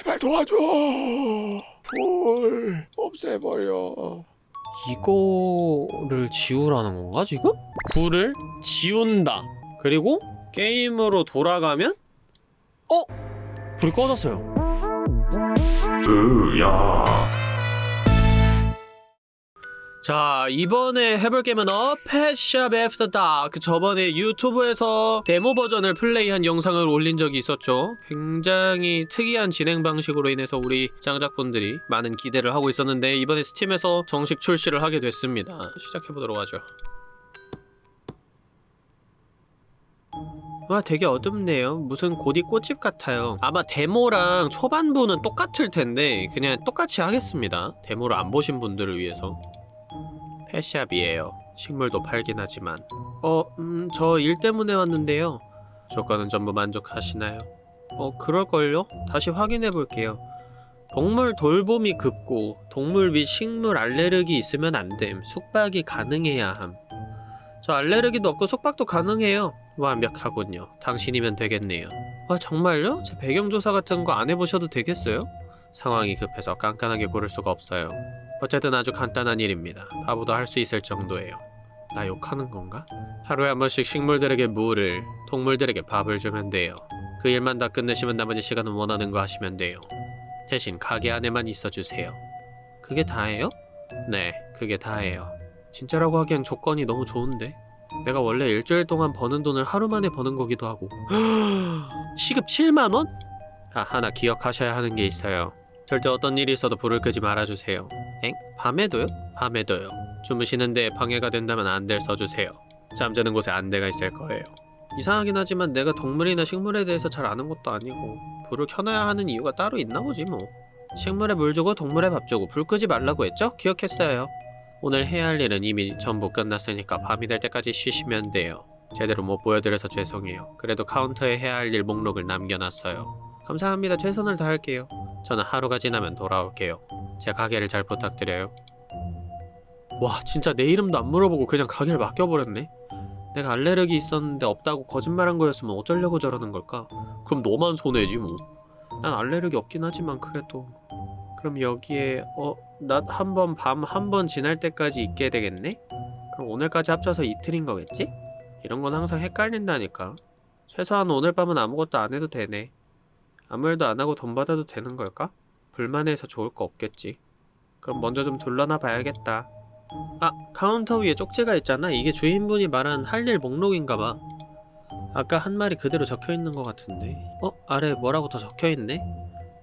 제발 도와줘. 불 없애버려. 이거를 지우라는 건가 지금? 불을 지운다 그리고 게임으로 돌아가면 어? 불이 꺼졌어요 으야. 자 이번에 해볼 게임은 어 Pet Shop After Dark 저번에 유튜브에서 데모 버전을 플레이한 영상을 올린 적이 있었죠. 굉장히 특이한 진행 방식으로 인해서 우리 장작분들이 많은 기대를 하고 있었는데 이번에 스팀에서 정식 출시를 하게 됐습니다. 시작해보도록 하죠. 와 되게 어둡네요. 무슨 고디 꽃집 같아요. 아마 데모랑 초반부는 똑같을 텐데 그냥 똑같이 하겠습니다. 데모를 안 보신 분들을 위해서 펫샵이에요. 식물도 팔긴 하지만. 어, 음, 저 일 때문에 왔는데요. 조건은 전부 만족하시나요? 어, 그럴걸요? 다시 확인해 볼게요. 동물 돌봄이 급고 동물 및 식물 알레르기 있으면 안 됨. 숙박이 가능해야 함. 저 알레르기도 없고 숙박도 가능해요. 완벽하군요. 당신이면 되겠네요. 와, 정말요? 제 배경조사 같은 거 안 해보셔도 되겠어요? 상황이 급해서 깐깐하게 고를 수가 없어요. 어쨌든 아주 간단한 일입니다. 바보도 할 수 있을 정도예요. 나 욕하는 건가? 하루에 한 번씩 식물들에게 물을, 동물들에게 밥을 주면 돼요. 그 일만 다 끝내시면 나머지 시간은 원하는 거 하시면 돼요. 대신 가게 안에만 있어주세요. 그게 다예요? 네, 그게 다예요. 진짜라고 하기엔 조건이 너무 좋은데? 내가 원래 일주일 동안 버는 돈을 하루 만에 버는 거기도 하고 시급 7만원? 아, 하나 기억하셔야 하는 게 있어요. 절대 어떤 일이 있어도 불을 끄지 말아주세요. 엥? 밤에도요? 밤에도요. 주무시는데 방해가 된다면 안대를 써주세요. 잠자는 곳에 안대가 있을 거예요. 이상하긴 하지만 내가 동물이나 식물에 대해서 잘 아는 것도 아니고 불을 켜놔야 하는 이유가 따로 있나 보지 뭐. 식물에 물 주고 동물에 밥 주고 불 끄지 말라고 했죠? 기억했어요. 오늘 해야 할 일은 이미 전부 끝났으니까 밤이 될 때까지 쉬시면 돼요. 제대로 못 보여드려서 죄송해요. 그래도 카운터에 해야 할 일 목록을 남겨놨어요. 감사합니다. 최선을 다할게요. 저는 하루가 지나면 돌아올게요. 제 가게를 잘 부탁드려요. 와 진짜 내 이름도 안 물어보고 그냥 가게를 맡겨버렸네? 내가 알레르기 있었는데 없다고 거짓말한 거였으면 어쩌려고 저러는 걸까? 그럼 너만 손해지 뭐. 난 알레르기 없긴 하지만 그래도 그럼 여기에 어? 낮 한 번 밤 한 번 지날 때까지 있게 되겠네? 그럼 오늘까지 합쳐서 이틀인 거겠지? 이런 건 항상 헷갈린다니까 최소한 오늘 밤은 아무것도 안 해도 되네 아무 일도 안 하고 돈 받아도 되는 걸까? 불만해서 좋을 거 없겠지. 그럼 먼저 좀 둘러나 봐야겠다. 아, 카운터 위에 쪽지가 있잖아. 이게 주인분이 말한 할 일 목록인가봐. 아까 한 말이 그대로 적혀있는 것 같은데. 어? 아래 뭐라고 더 적혀있네?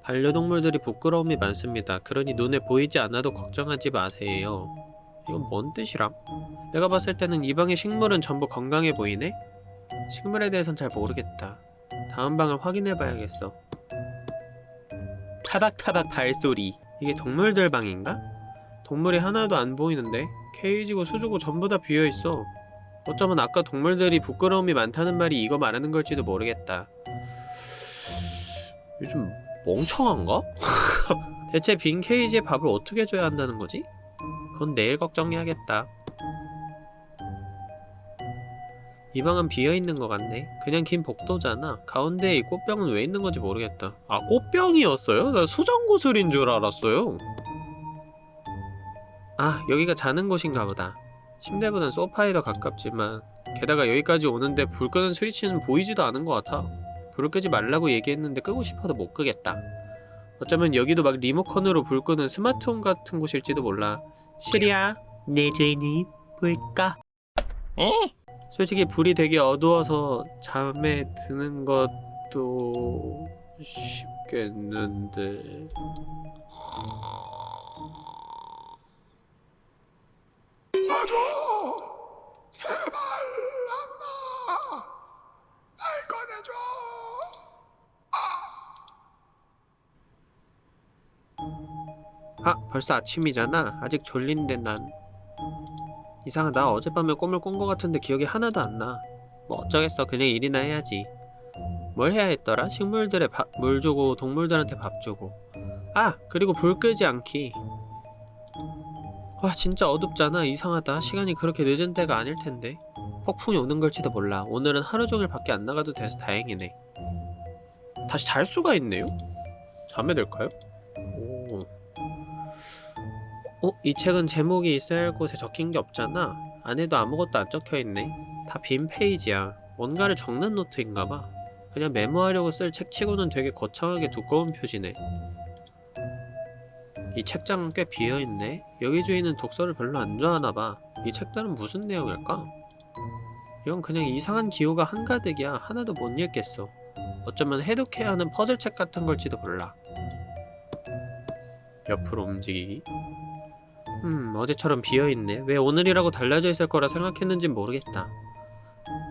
반려동물들이 부끄러움이 많습니다. 그러니 눈에 보이지 않아도 걱정하지 마세요. 이건 뭔 뜻이람? 내가 봤을 때는 이 방의 식물은 전부 건강해 보이네? 식물에 대해선 잘 모르겠다. 다음 방을 확인해봐야겠어. 타박타박 발소리 이게 동물들 방인가? 동물이 하나도 안 보이는데 케이지고 수조고 전부 다 비어있어 어쩌면 아까 동물들이 부끄러움이 많다는 말이 이거 말하는 걸지도 모르겠다 요즘 멍청한가? 대체 빈 케이지에 밥을 어떻게 줘야 한다는 거지? 그건 내일 걱정해야겠다 이 방은 비어있는 것 같네. 그냥 긴 복도잖아. 가운데에 이 꽃병은 왜 있는 건지 모르겠다. 아 꽃병이었어요? 나 수정구슬인 줄 알았어요. 아 여기가 자는 곳인가 보다. 침대보단 소파에 더 가깝지만 게다가 여기까지 오는데 불 끄는 스위치는 보이지도 않은 것 같아. 불을 끄지 말라고 얘기했는데 끄고 싶어도 못 끄겠다. 어쩌면 여기도 막 리모컨으로 불 끄는 스마트홈 같은 곳일지도 몰라. 시리야 내 죄는 뭘까? 에? 솔직히 불이 되게 어두워서 잠에 드는 것도 쉽겠는데. 도와줘. 제발 아무나! 날 꺼내줘. 아 벌써 아침이잖아. 아직 졸린데 난 이상하다 어젯밤에 꿈을 꾼 것 같은데 기억이 하나도 안 나 뭐 어쩌겠어 그냥 일이나 해야지 뭘 해야 했더라? 식물들에 밥, 물 주고 동물들한테 밥 주고 아! 그리고 불 끄지 않기 와 진짜 어둡잖아 이상하다 시간이 그렇게 늦은 때가 아닐 텐데 폭풍이 오는 걸지도 몰라 오늘은 하루 종일 밖에 안 나가도 돼서 다행이네 다시 잘 수가 있네요? 자매 될까요? 오. 어? 이 책은 제목이 있어야 할 곳에 적힌 게 없잖아. 안에도 아무것도 안 적혀있네. 다 빈 페이지야. 뭔가를 적는 노트인가봐. 그냥 메모하려고 쓸 책치고는 되게 거창하게 두꺼운 표지네. 이 책장은 꽤 비어있네. 여기 주인은 독서를 별로 안 좋아하나봐. 이 책들은 무슨 내용일까? 이건 그냥 이상한 기호가 한가득이야. 하나도 못 읽겠어. 어쩌면 해독해야 하는 퍼즐책 같은 걸지도 몰라. 옆으로 움직이기. 음, 어제처럼 비어있네. 왜 오늘이라고 달라져 있을 거라 생각했는진 모르겠다.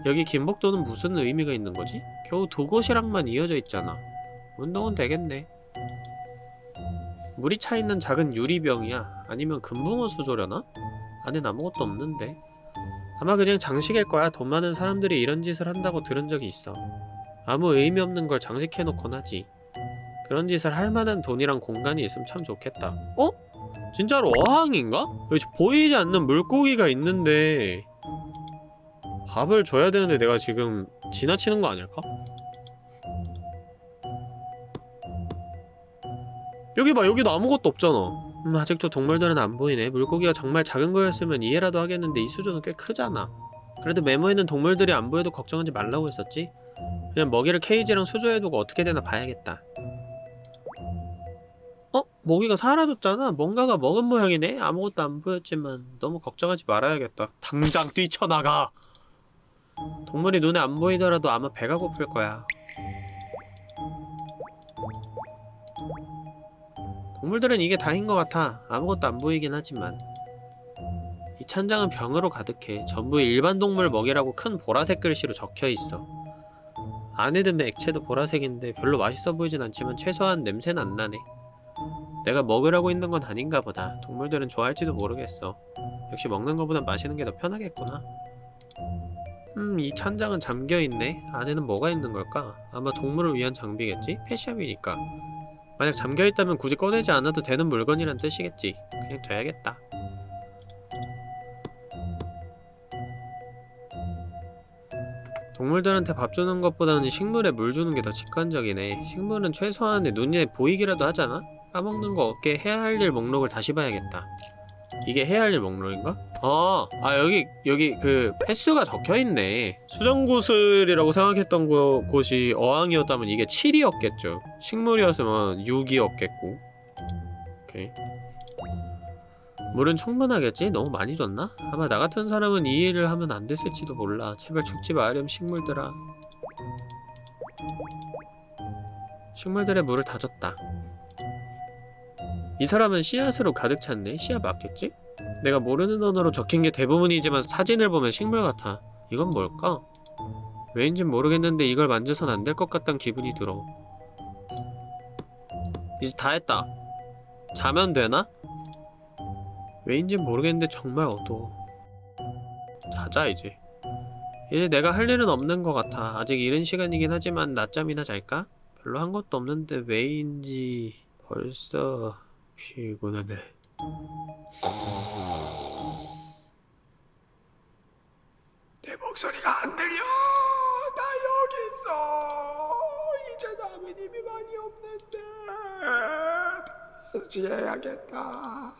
여기 김복도는 무슨 의미가 있는 거지? 겨우 두 곳이랑만 이어져 있잖아. 운동은 되겠네. 물이 차 있는 작은 유리병이야. 아니면 금붕어 수조려나? 안엔 아무것도 없는데. 아마 그냥 장식일 거야. 돈 많은 사람들이 이런 짓을 한다고 들은 적이 있어. 아무 의미 없는 걸 장식해놓곤 하지. 그런 짓을 할 만한 돈이랑 공간이 있으면 참 좋겠다. 어? 진짜로 어항인가? 여기 보이지 않는 물고기가 있는데 밥을 줘야 되는데 내가 지금 지나치는 거 아닐까? 여기 봐 여기도 아무것도 없잖아. 음 아직도 동물들은 안 보이네. 물고기가 정말 작은 거였으면 이해라도 하겠는데 이 수조는 꽤 크잖아. 그래도 메모에는 동물들이 안 보여도 걱정하지 말라고 했었지. 그냥 먹이를 케이지랑 수조에 두고 어떻게 되나 봐야겠다 어? 모기가 사라졌잖아 뭔가가 먹은 모양이네 아무것도 안 보였지만 너무 걱정하지 말아야겠다 당장 뛰쳐나가 동물이 눈에 안 보이더라도 아마 배가 고플 거야 동물들은 이게 다인 것 같아. 아무것도 안 보이긴 하지만. 이 찬장은 병으로 가득해. 전부 일반 동물 먹이라고 큰 보라색 글씨로 적혀 있어. 안에 든 액체도 보라색인데 별로 맛있어 보이진 않지만 최소한 냄새는 안 나네. 내가 먹으라고 있는 건 아닌가 보다. 동물들은 좋아할지도 모르겠어. 역시 먹는 것보단 마시는 게 더 편하겠구나. 음, 이 찬장은 잠겨있네. 안에는 뭐가 있는 걸까? 아마 동물을 위한 장비겠지? 펫샵이니까. 만약 잠겨있다면 굳이 꺼내지 않아도 되는 물건이란 뜻이겠지. 그냥 돼야겠다. 동물들한테 밥 주는 것보다는 식물에 물 주는 게 더 직관적이네. 식물은 최소한의 눈에 보이기라도 하잖아? 까먹는 거 없게 해야 할 일 목록을 다시 봐야겠다. 이게 해야 할 일 목록인가? 아, 아 여기 여기 그 횟수가 적혀있네 수정구슬이라고 생각했던 거, 곳이 어항이었다면 이게 7이었겠죠 식물이었으면 6이었겠고 오케이 물은 충분하겠지? 너무 많이 줬나? 아마 나 같은 사람은 이 일을 하면 안 됐을지도 몰라 제발 죽지 마렴 식물들아 식물들의 물을 다 줬다 이 사람은 씨앗으로 가득 찼네? 씨앗 맞겠지? 내가 모르는 언어로 적힌 게 대부분이지만 사진을 보면 식물 같아. 이건 뭘까? 왜인진 모르겠는데 이걸 만져선 안 될 것 같단 기분이 들어. 이제 다 했다. 자면 되나? 왜인진 모르겠는데 정말 어두워. 자자 이제. 이제 내가 할 일은 없는 것 같아. 아직 이른 시간이긴 하지만 낮잠이나 잘까? 별로 한 것도 없는데 왜인지 벌써 피곤하네. 내 목소리가 안 들려. 나 여기 있어. 이제 남은 힘이 많이 없는데. 다시 해야겠다.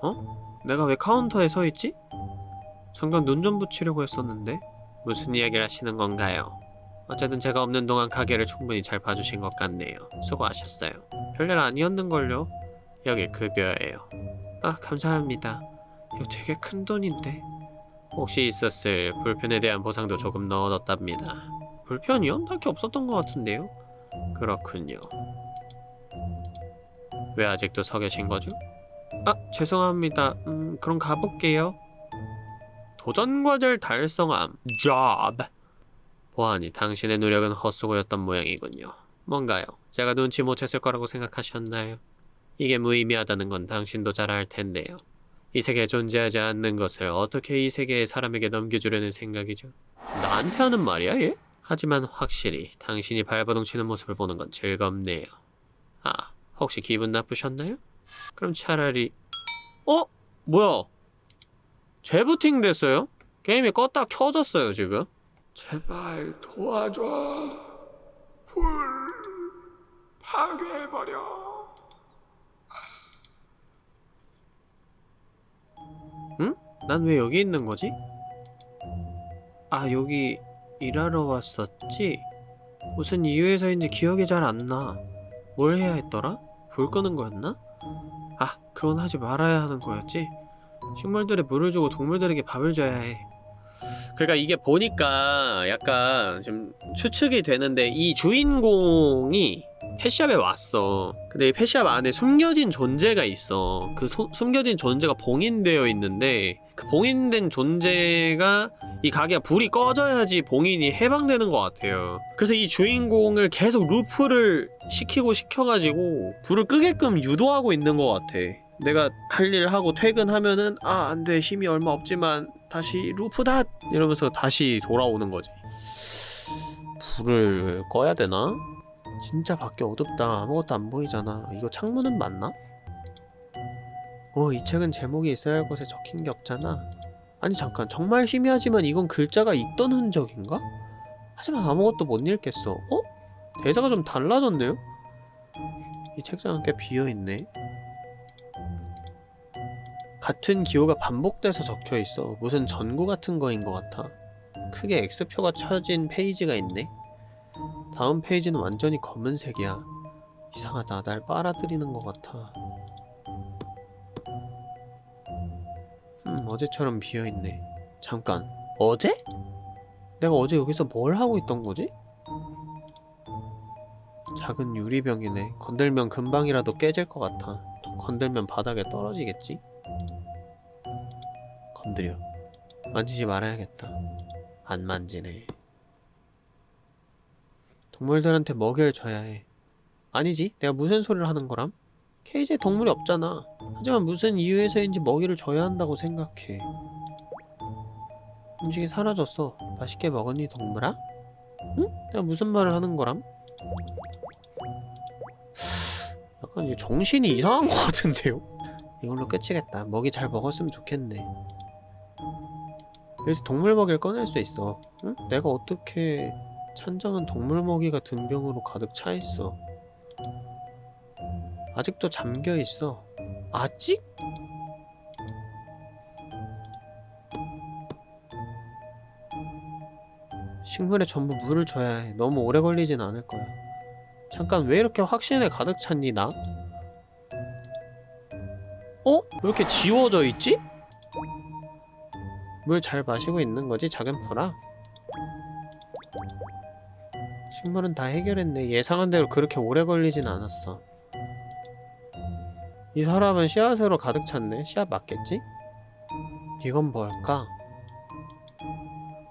어? 내가 왜 카운터에 서 있지? 잠깐 눈 좀 붙이려고 했었는데 무슨 이야기를 하시는 건가요? 어쨌든 제가 없는 동안 가게를 충분히 잘 봐주신 것 같네요. 수고하셨어요. 별일 아니었는걸요? 여기 급여예요. 아 감사합니다. 이거 되게 큰 돈인데 혹시 있었을 불편에 대한 보상도 조금 넣어뒀답니다. 불편이요? 딱히 없었던 것 같은데요? 그렇군요. 왜 아직도 서 계신 거죠? 아 죄송합니다. 음 그럼 가볼게요. 도전과제를 달성함. job. 보아하니 당신의 노력은 헛수고였던 모양이군요. 뭔가요? 제가 눈치 못 챘을 거라고 생각하셨나요? 이게 무의미하다는 건 당신도 잘 알 텐데요. 이 세계에 존재하지 않는 것을 어떻게 이 세계의 사람에게 넘겨주려는 생각이죠? 나한테 하는 말이야, 얘? 하지만 확실히 당신이 발버둥 치는 모습을 보는 건 즐겁네요. 아, 혹시 기분 나쁘셨나요? 그럼 차라리... 어? 뭐야? 재부팅 됐어요? 게임이 껐다 켜졌어요, 지금? 제발 도와줘. 불 파괴해버려. 난왜 여기 있는 거지? 아, 여기 일하러 왔었지? 무슨 이유에서인지 기억이 잘 안 나. 뭘 해야 했더라? 불 끄는 거였나? 아, 그건 하지 말아야 하는 거였지? 식물들에 물을 주고 동물들에게 밥을 줘야 해. 그러니까 이게 보니까 약간 좀 추측이 되는데 이 주인공이 펫샵에 왔어. 근데 이 펫샵 안에 숨겨진 존재가 있어. 그 소- 숨겨진 존재가 봉인되어 있는데 그 봉인된 존재가 이 가게가 불이 꺼져야지 봉인이 해방되는 것 같아요. 그래서 이 주인공을 계속 루프를 시키고 시켜가지고 불을 끄게끔 유도하고 있는 것 같아. 내가 할 일 하고 퇴근하면은 아 안돼 힘이 얼마 없지만 다시 루프다 이러면서 다시 돌아오는 거지. 불을 꺼야 되나? 진짜 밖에 어둡다. 아무것도 안 보이잖아. 이거 창문은 맞나? 어, 이 책은 제목이 있어야 할 곳에 적힌 게 없잖아. 아니 잠깐 정말 희미하지만 이건 글자가 있던 흔적인가? 하지만 아무것도 못 읽겠어. 어? 대사가 좀 달라졌네요? 이 책장은 꽤 비어있네. 같은 기호가 반복돼서 적혀 있어. 무슨 전구 같은 거인 것 같아. 크게 X표가 쳐진 페이지가 있네. 다음 페이지는 완전히 검은색이야. 이상하다. 날 빨아들이는 것 같아. 음, 어제처럼 비어있네. 잠깐. 어제? 내가 어제 여기서 뭘 하고 있던 거지? 작은 유리병이네. 건들면 금방이라도 깨질 것 같아. 또 건들면 바닥에 떨어지겠지? 건드려. 만지지 말아야겠다. 안 만지네. 동물들한테 먹이를 줘야 해. 아니지, 내가 무슨 소리를 하는 거람? 케이지에 동물이 없잖아. 하지만 무슨 이유에서인지 먹이를 줘야 한다고 생각해. 음식이 사라졌어. 맛있게 먹었니, 동물아? 응? 내가 무슨 말을 하는 거람? 약간 이 정신이 이상한 것 같은데요? 이걸로 끝이겠다. 먹이 잘 먹었으면 좋겠네. 여기서 동물 먹이를 꺼낼 수 있어. 응? 내가 어떻게 찬장은 동물 먹이가 든 병으로 가득 차 있어. 아직도 잠겨 있어. 아직? 식물에 전부 물을 줘야 해. 너무 오래 걸리진 않을 거야. 잠깐 왜 이렇게 확신에 가득 찼니 나? 어? 왜 이렇게 지워져 있지? 물 잘 마시고 있는 거지 작은 풀아? 식물은 다 해결했네. 예상한 대로 그렇게 오래 걸리진 않았어. 이 사람은 씨앗으로 가득 찼네. 씨앗 맞겠지? 이건 뭘까?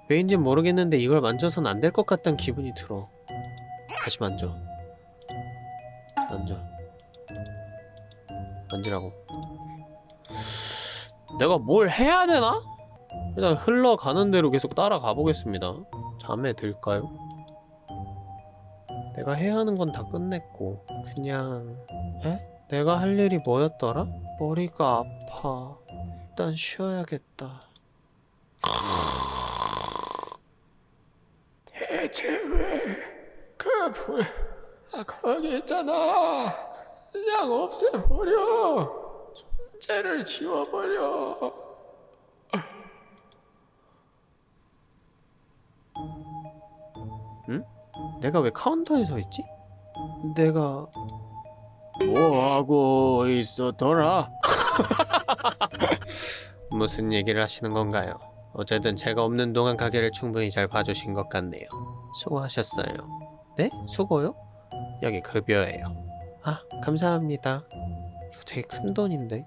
왜인진 모르겠는데 이걸 만져선 안 될 것 같다는 기분이 들어. 다시 만져. 만져. 만지라고. 내가 뭘 해야 되나? 일단 흘러가는 대로 계속 따라가 보겠습니다. 잠에 들까요? 내가 해야 하는 건 다 끝냈고 그냥 에? 내가 할 일이 뭐였더라? 머리가 아파. 일단 쉬어야겠다. 대체 왜그 불, 아, 거기 있잖아. 그냥 없애버려. 존재를 지워버려. 내가 왜 카운터에 서 있지? 내가 뭐하고 있었더라? 무슨 얘기를 하시는 건가요? 어쨌든 제가 없는 동안 가게를 충분히 잘 봐주신 것 같네요. 수고하셨어요. 네? 수고요? 여기 급여예요. 아, 감사합니다. 이거 되게 큰 돈인데.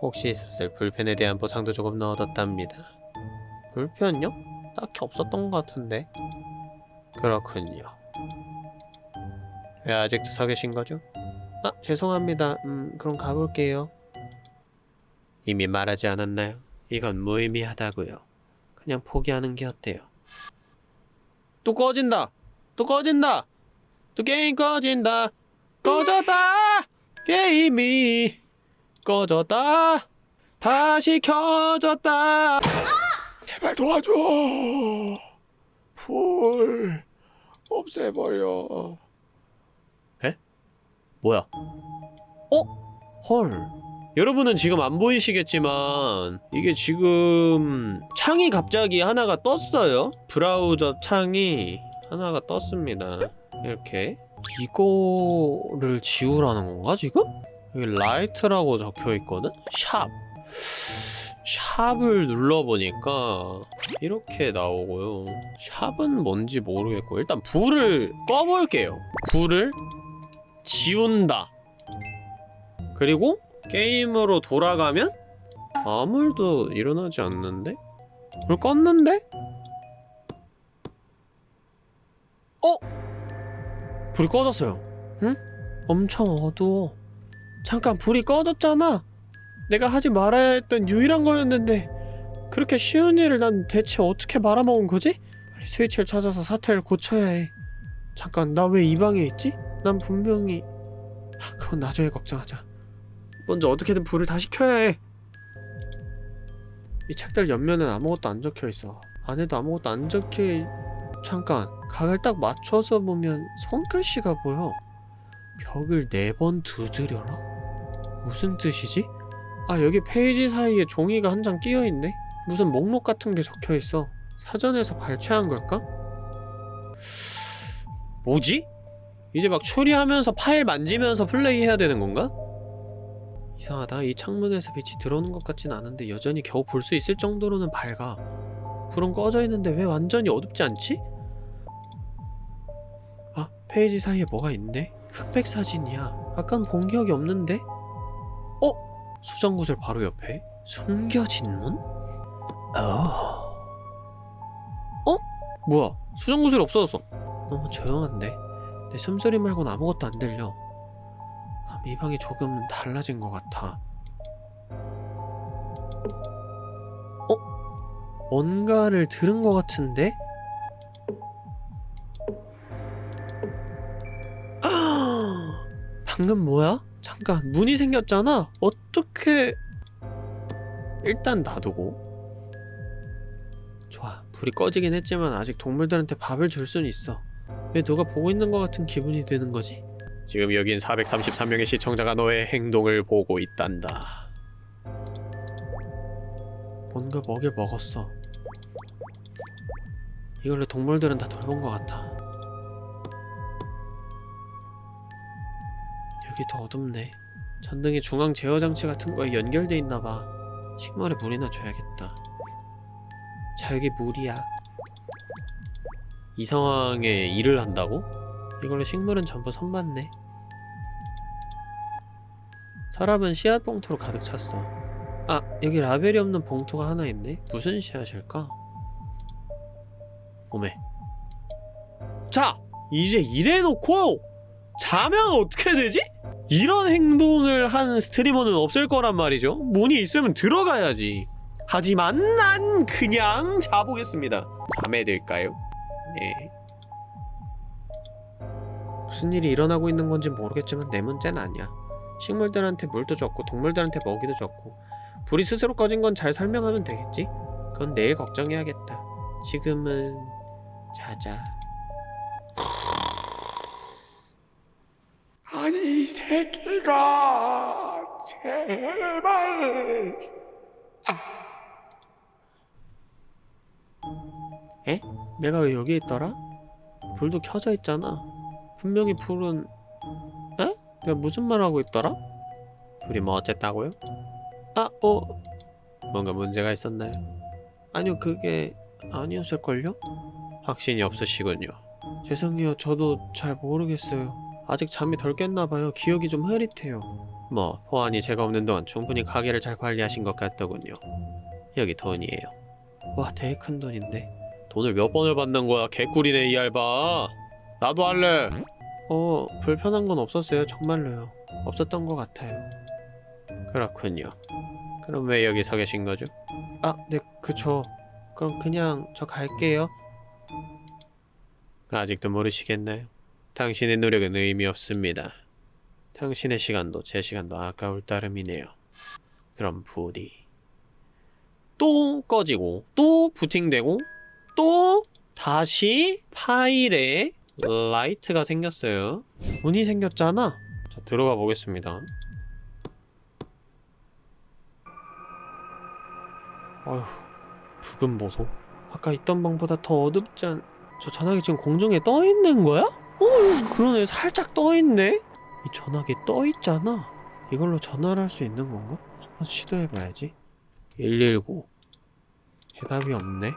혹시 있었을 불편에 대한 보상도 조금 넣어뒀답니다. 불편요? 딱히 없었던 것 같은데. 그렇군요. 왜 아직도 서 계신 거죠? 아, 죄송합니다. 음, 그럼 가볼게요. 이미 말하지 않았나요? 이건 무의미하다고요. 그냥 포기하는 게 어때요? 또 꺼진다. 또 꺼진다. 또 게임 꺼진다. 꺼졌다. 게임이 꺼졌다. 다시 켜졌다. 제발 도와줘. 불 없애버려. 뭐야? 어? 헐. 여러분은 지금 안 보이시겠지만 이게 지금 창이 갑자기 하나가 떴어요. 브라우저 창이 하나가 떴습니다. 이렇게 이거를 지우라는 건가 지금? 여기 light라고 적혀 있거든? Shop. Shop을 눌러보니까 이렇게 나오고요. shop은 뭔지 모르겠고 일단 불을 꺼볼게요. 불을 지운다. 그리고 게임으로 돌아가면 아무 일도 일어나지 않는데? 불 껐는데? 어? 불이 꺼졌어요. 응? 엄청 어두워. 잠깐 불이 꺼졌잖아. 내가 하지 말아야 했던 유일한 거였는데 그렇게 쉬운 일을 난 대체 어떻게 말아먹은 거지? 빨리 스위치를 찾아서 사태를 고쳐야 해. 잠깐 나 왜 이 방에 있지? 난 분명히 아, 그건 나중에 걱정하자. 먼저 어떻게든 불을 다시 켜야 해. 이 책들 옆면엔 아무것도 안 적혀 있어. 안에도 아무것도 안 적혀. 있- 잠깐 각을 딱 맞춰서 보면 손글씨가 보여. 벽을 네 번 두드려라. 무슨 뜻이지? 아 여기 페이지 사이에 종이가 한 장 끼어 있네. 무슨 목록 같은 게 적혀 있어. 사전에서 발췌한 걸까? 뭐지? 이제 막 추리하면서 파일 만지면서 플레이해야 되는 건가? 이상하다. 이 창문에서 빛이 들어오는 것 같진 않은데 여전히 겨우 볼 수 있을 정도로는 밝아. 불은 꺼져 있는데 왜 완전히 어둡지 않지? 아, 페이지 사이에 뭐가 있네? 흑백 사진이야. 아깐 본 기억이 없는데? 어? 수정구슬 바로 옆에? 숨겨진 문? 어. 어? 뭐야? 수정구슬 없어졌어. 너무 조용한데? 내 숨소리 말고는 아무것도 안 들려. 아, 이 방이 조금 달라진 것 같아. 어? 뭔가를 들은 것 같은데? 아! 방금 뭐야? 잠깐 문이 생겼잖아. 어떻게? 일단 놔두고. 좋아. 불이 꺼지긴 했지만 아직 동물들한테 밥을 줄 수는 있어. 왜 누가 보고 있는 것 같은 기분이 드는 거지? 지금 여긴 433명의 시청자가 너의 행동을 보고 있단다. 뭔가 먹여 먹었어. 이걸로 동물들은 다 돌본 것 같아. 여기 더 어둡네. 전등이 중앙 제어 장치 같은 거에 연결돼 있나 봐. 식물에 물이나 줘야겠다. 자 여기 물이야. 이 상황에 일을 한다고? 이걸로 식물은 전부 선봤네. 서랍은 씨앗 봉투로 가득 찼어. 아, 여기 라벨이 없는 봉투가 하나 있네. 무슨 씨앗일까? 오메. 자, 이제 이래놓고 자면 어떻게 되지? 이런 행동을 한 스트리머는 없을 거란 말이죠. 문이 있으면 들어가야지. 하지만 난 그냥 자보겠습니다. 잠에 들까요? 네. 무슨 일이 일어나고 있는 건지 모르겠지만 내 문제는 아니야. 식물들한테 물도 줬고 동물들한테 먹이도 줬고 불이 스스로 꺼진 건 잘 설명하면 되겠지? 그건 내일 걱정해야겠다. 지금은 자자. 아니 이 새끼가 제발. 내가 왜 여기 있더라? 불도 켜져 있잖아. 분명히 불은 에? 내가 무슨 말 하고 있더라? 불이 뭐 어쨌다고요? 아, 어. 뭔가 문제가 있었나요? 아니요, 그게 아니었을걸요? 확신이 없으시군요. 죄송해요. 저도 잘 모르겠어요. 아직 잠이 덜 깼나봐요. 기억이 좀 흐릿해요. 뭐, 호환이 제가 없는 동안 충분히 가게를 잘 관리하신 것 같더군요. 여기 돈이에요. 와, 되게 큰 돈인데. 돈을 몇 번을 받는 거야? 개꿀이네 이 알바. 나도 할래. 어 불편한 건 없었어요 정말로요. 없었던 것 같아요. 그렇군요. 그럼 왜 여기 서 계신 거죠? 아, 네, 그쵸. 그럼 그냥 저 갈게요. 아직도 모르시겠나요? 당신의 노력은 의미 없습니다. 당신의 시간도 제 시간도 아까울 따름이네요. 그럼 불이 또 꺼지고 또 부팅되고 또 다시 파일에 light가 생겼어요. 문이 생겼잖아. 자, 들어가 보겠습니다. 어휴, 붉은 보소. 아까 있던 방보다 더 어둡지 않... 저 전화기 지금 공중에 떠 있는 거야? 어, 그러네. 살짝 떠 있네. 이 전화기 떠 있잖아. 이걸로 전화를 할 수 있는 건가? 한번 시도해봐야지. 119. 대답이 없네.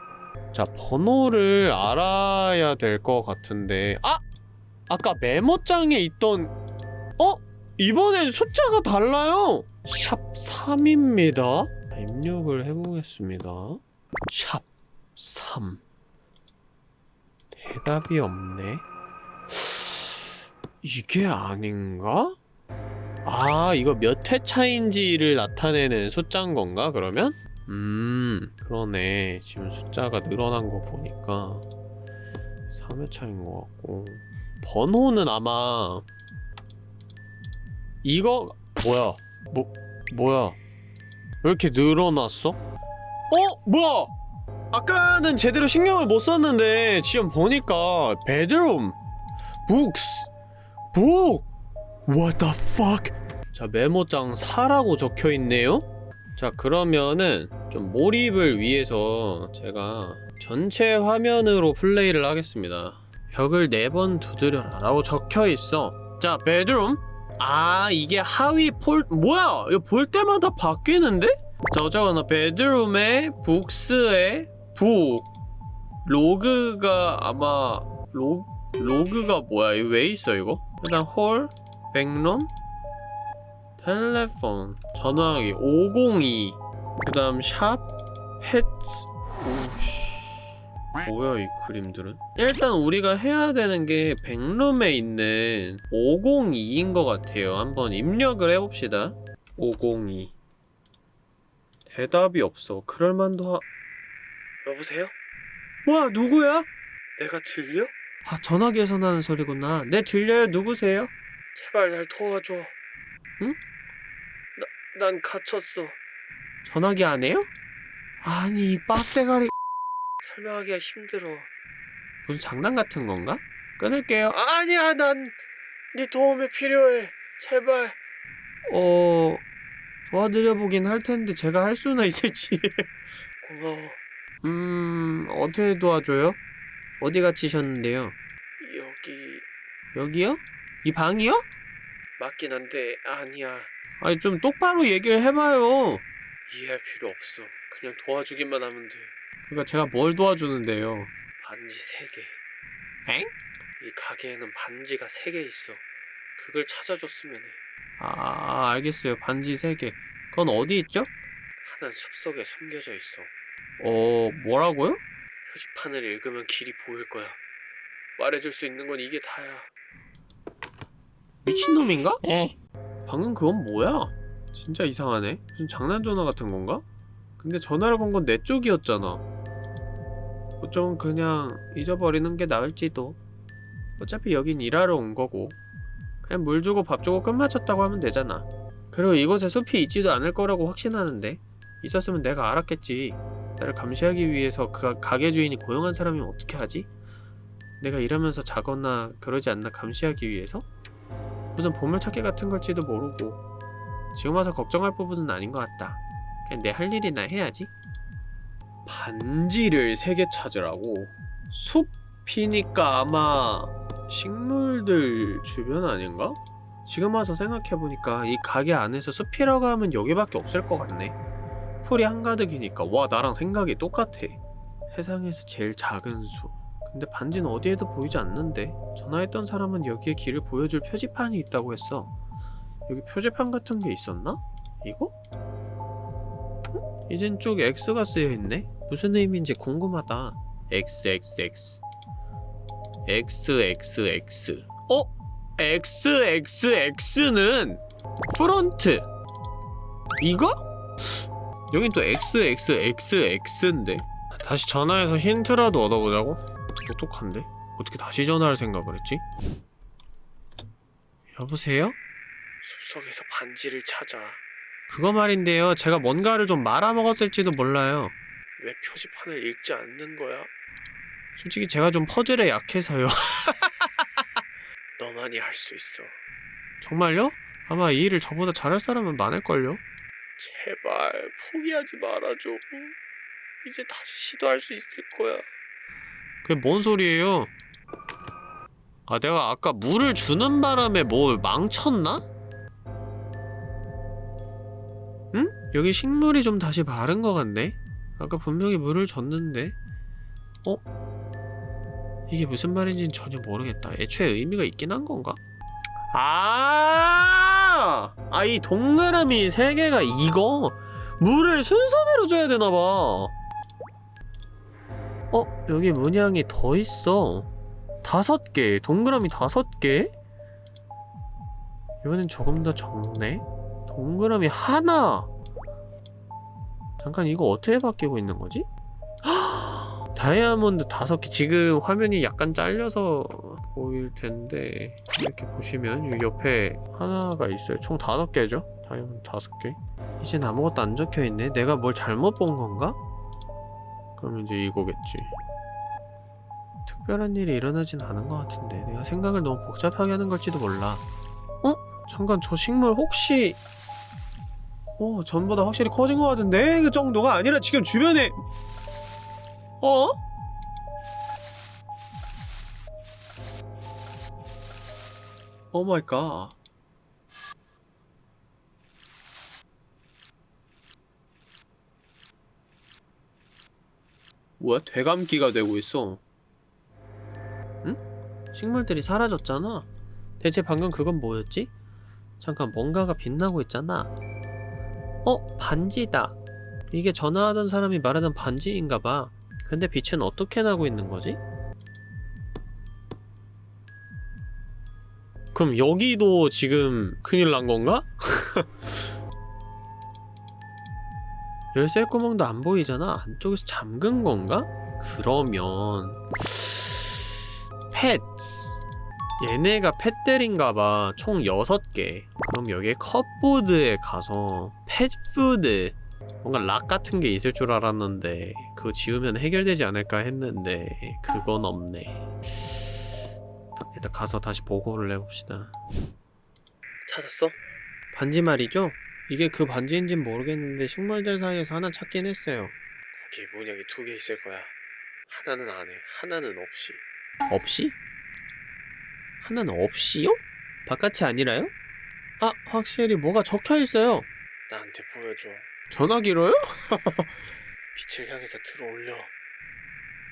자, 번호를 알아야 될 것 같은데. 아! 아까 메모장에 있던. 어? 이번엔 숫자가 달라요! 샵 3입니다. 입력을 해보겠습니다. 샵 3. 대답이 없네. 이게 아닌가? 아, 이거 몇 회 차인지를 나타내는 숫자인 건가, 그러면? 음, 그러네. 지금 숫자가 늘어난 거 보니까 3회 차인 것 같고. 번호는 아마 이거 뭐야? 뭐 뭐야? 왜 이렇게 늘어났어? 어? 뭐야? 아까는 제대로 신경을 못 썼는데 지금 보니까 bedroom, books, book. What the fuck? 자 메모장 4라고 적혀 있네요. 자 그러면은 좀 몰입을 위해서 제가 전체 화면으로 플레이를 하겠습니다. 벽을 네 번 두드려라 라고 적혀 있어. 자 bedroom. 아 이게 하위 폴 뭐야? 이거 볼 때마다 바뀌는데? 자 어쩌거나 bedroom에 books에 book log가 아마 로 log가 뭐야? 이거 왜 있어 이거? 일단 hall backroom telephone 전화기 502 그 다음 shop pets 오씨 뭐야 이 그림들은 일단 우리가 해야 되는 게 backroom에 있는 502인 것 같아요 한번 입력을 해봅시다 502 대답이 없어 그럴만도 하... 여보세요? 뭐야 누구야? 내가 들려? 아 전화기에서 나는 소리구나. 네 들려요. 누구세요? 제발 날 도와줘. 응? 나, 난 갇혔어. 전화기 안 해요? 아니 이 빡대가리. 설명하기가 힘들어. 무슨 장난 같은 건가? 끊을게요. 아, 아니야 난 네 도움이 필요해. 제발. 어... 도와드려보긴 할 텐데 제가 할 수나 있을지. 고마워. 음... 어떻게 도와줘요? 어디 갇히셨는데요? 여기... 여기요? 이 방이요? 맞긴 한데 아니야 아니 좀 똑바로 얘기를 해봐요 이해할 필요 없어 그냥 도와주기만 하면 돼 그러니까 제가 뭘 도와주는데요 반지 3개 엥? 이 가게에는 반지가 3개 있어 그걸 찾아줬으면 해 아, 알겠어요. 반지 3개. 그건 어디 있죠? 하나는 숲속에 숨겨져 있어. 어, 뭐라고요? 표지판을 읽으면 길이 보일 거야. 말해줄 수 있는 건 이게 다야. 미친놈인가? 예. 방금 그건 뭐야? 진짜 이상하네. 무슨 장난 전화 같은 건가? 근데 전화를 건 건 내 쪽이었잖아. 어쩌면 그냥 잊어버리는 게 나을지도. 어차피 여긴 일하러 온 거고. 그냥 물 주고 밥 주고 끝마쳤다고 하면 되잖아. 그리고 이곳에 숲이 있지도 않을 거라고 확신하는데 있었으면 내가 알았겠지. 나를 감시하기 위해서 그 가게 주인이 고용한 사람이면 어떻게 하지? 내가 일하면서 자거나 그러지 않나 감시하기 위해서? 무슨 보물찾기 같은 걸지도 모르고 지금 와서 걱정할 부분은 아닌 것 같다. 그냥 내 할 일이나 해야지. 반지를 세 개 찾으라고? 숲이니까 아마 식물들 주변 아닌가? 지금 와서 생각해보니까 이 가게 안에서 숲이라고 하면 여기밖에 없을 것 같네. 풀이 한가득이니까 와 나랑 생각이 똑같아. 세상에서 제일 작은 숲. 근데 반지는 어디에도 보이지 않는데 전화했던 사람은 여기에 길을 보여줄 표지판이 있다고 했어. 여기 표지판 같은 게 있었나? 이거? 응? 이젠 쭉 X가 쓰여있네? 무슨 의미인지 궁금하다. XXX XXX 어? XXX는 프론트 이거? 여긴 또 XXXX인데 다시 전화해서 힌트라도 얻어보자고? 똑똑한데? 어떻게 다시 전화할 생각을 했지? 여보세요? 숲속에서 반지를 찾아 그거 말인데요 제가 뭔가를 좀 말아먹었을지도 몰라요 왜 표지판을 읽지 않는 거야? 솔직히 제가 좀 퍼즐에 약해서요. 너만이 할 수 있어. 정말요? 아마 이 일을 저보다 잘할 사람은 많을걸요? 제발 포기하지 말아줘. 이제 다시 시도할 수 있을 거야. 그게 뭔 소리예요? 아 내가 아까 물을 주는 바람에 뭘 망쳤나? 응? 여기 식물이 좀 다시 마른 것 같네? 아까 분명히 물을 줬는데 어? 이게 무슨 말인지는 전혀 모르겠다 애초에 의미가 있긴 한 건가? 아! 아, 이 동그라미 세 개가 이거? 물을 순서대로 줘야 되나봐. 어? 여기 문양이 더 있어. 다섯 개. 동그라미 다섯 개? 이번엔 조금 더 적네. 동그라미 하나. 잠깐 이거 어떻게 바뀌고 있는 거지? 다이아몬드 다섯 개. 지금 화면이 약간 잘려서 보일 텐데 이렇게 보시면 이 옆에 하나가 있어요. 총 다섯 개죠? 다이아몬드 다섯 개. 이젠 아무것도 안 적혀 있네. 내가 뭘 잘못 본 건가? 그럼 이제 이거겠지. 특별한 일이 일어나진 않은 것 같은데 내가 생각을 너무 복잡하게 하는 걸지도 몰라. 어? 잠깐 저 식물 혹시 어 전보다 확실히 커진 것 같은데 그 정도가 아니라 지금 주변에 어? oh my god. 뭐야? 되감기가 되고 있어. 응? 식물들이 사라졌잖아. 대체 방금 그건 뭐였지? 잠깐 뭔가가 빛나고 있잖아. 어? 반지다. 이게 전화하던 사람이 말하던 반지인가봐. 근데 빛은 어떻게 나고 있는 거지? 그럼 여기도 지금 큰일 난 건가? 열쇠 구멍도 안 보이잖아. 안쪽에서 잠근 건가? 그러면 펫 얘네가 펫들인가봐. 총 6개. 그럼 여기에 컵보드에 가서 펫푸드 뭔가 락 같은 게 있을 줄 알았는데 그거 지우면 해결되지 않을까 했는데 그건 없네. 일단 가서 다시 보고를 해봅시다. 찾았어? 반지 말이죠? 이게 그 반지인진 모르겠는데 식물들 사이에서 하나 찾긴 했어요. 거기 문양이 두 개 있을 거야. 하나는 안에, 하나는 없이. 없이? 하나는 없이요? 바깥이 아니라요? 아, 확실히 뭐가 적혀 있어요. 나한테 보여줘. 전화기로요? 빛을 향해서 들어올려.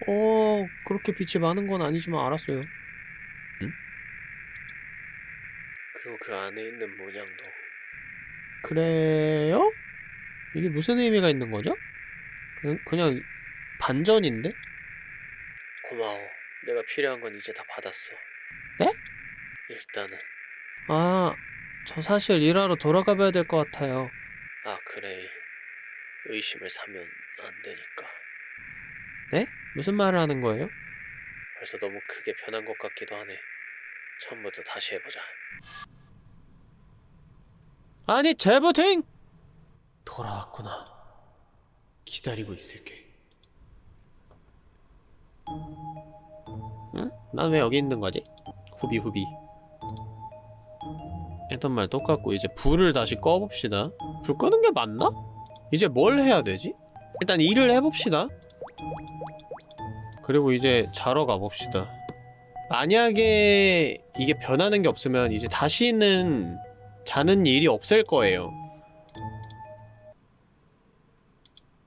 어, 그렇게 빛이 많은 건 아니지만 알았어요. 응? 그리고 그 안에 있는 문양도. 그래요? 이게 무슨 의미가 있는 거죠? 그냥, 그냥 반전인데? 고마워. 내가 필요한 건 이제 다 받았어. 네? 일단은. 아, 저 사실 일하러 돌아가 봐야 될 것 같아요. 아, 그래. 의심을 사면 안 되니까. 네? 무슨 말을 하는 거예요? 벌써 너무 크게 변한 것 같기도 하네. 처음부터 다시 해보자. 아니, 제부팅! 돌아왔구나. 기다리고 있을게. 응? 난 왜 여기 있는 거지? 후비 후비. 했던 말 똑같고 이제 불을 다시 꺼봅시다. 불 끄는 게 맞나? 이제 뭘 해야 되지? 일단 일을 해봅시다. 그리고 이제 자러 가봅시다. 만약에 이게 변하는 게 없으면 이제 다시는 자는 일이 없을 거예요.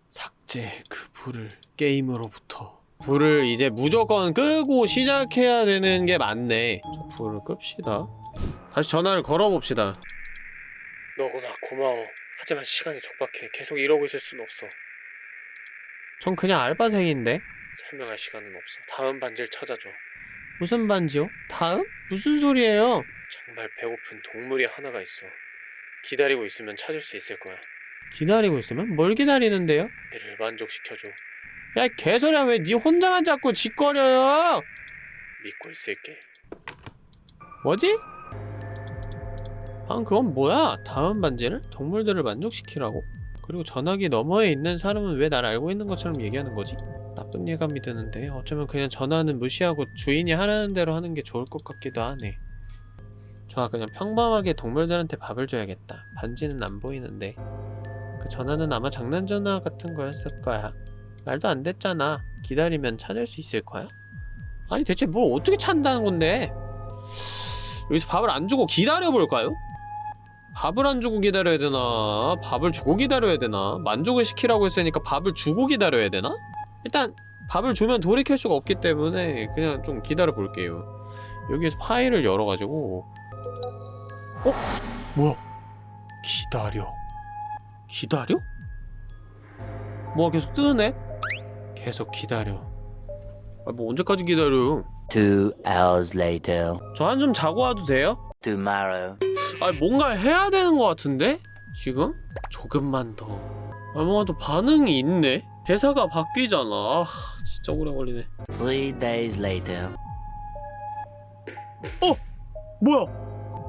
삭제 그 불을 게임으로부터. 불을 이제 무조건 끄고 시작해야 되는 게 맞네. 저 불을 끕시다. 다시 전화를 걸어봅시다. 너구나 고마워. 하지만 시간이 촉박해. 계속 이러고 있을 순 없어. 전 그냥 알바생인데. 설명할 시간은 없어. 다음 반지를 찾아줘. 무슨 반지요? 다음? 무슨 소리예요? 정말 배고픈 동물이 하나가 있어. 기다리고 있으면 찾을 수 있을 거야. 기다리고 있으면? 뭘 기다리는데요? 얘를 만족시켜줘. 야, 개소리야. 왜네 혼자만 자꾸 짓거려요? 믿고 있을게. 뭐지? 방금 그건 뭐야? 다음 반지를? 동물들을 만족시키라고? 그리고 전화기 너머에 있는 사람은 왜 날 알고 있는 것처럼 얘기하는 거지? 나쁜 예감이 드는데 어쩌면 그냥 전화는 무시하고 주인이 하라는 대로 하는 게 좋을 것 같기도 하네. 좋아 그냥 평범하게 동물들한테 밥을 줘야겠다. 반지는 안 보이는데 그 전화는 아마 장난 전화 같은 거였을 거야. 말도 안 됐잖아. 기다리면 찾을 수 있을 거야? 아니 대체 뭘 어떻게 찾는다는 건데? 여기서 밥을 안 주고 기다려 볼까요? 밥을 안 주고 기다려야 되나? 밥을 주고 기다려야 되나? 만족을 시키라고 했으니까 밥을 주고 기다려야 되나? 일단 밥을 주면 돌이킬 수가 없기 때문에 그냥 좀 기다려 볼게요. 여기에서 파일을 열어가지고 어? 뭐야? 기다려. 기다려? 뭐가 계속 뜨네? 계속 기다려. 아, 뭐 언제까지 기다려요? Two hours later. 저 한숨 자고 와도 돼요? Tomorrow. 아 뭔가 해야 되는 것 같은데? 지금? 조금만 더. 아 뭔가 또 반응이 있네? 대사가 바뀌잖아. 아 진짜 오래 걸리네. Three days later. 뭐야?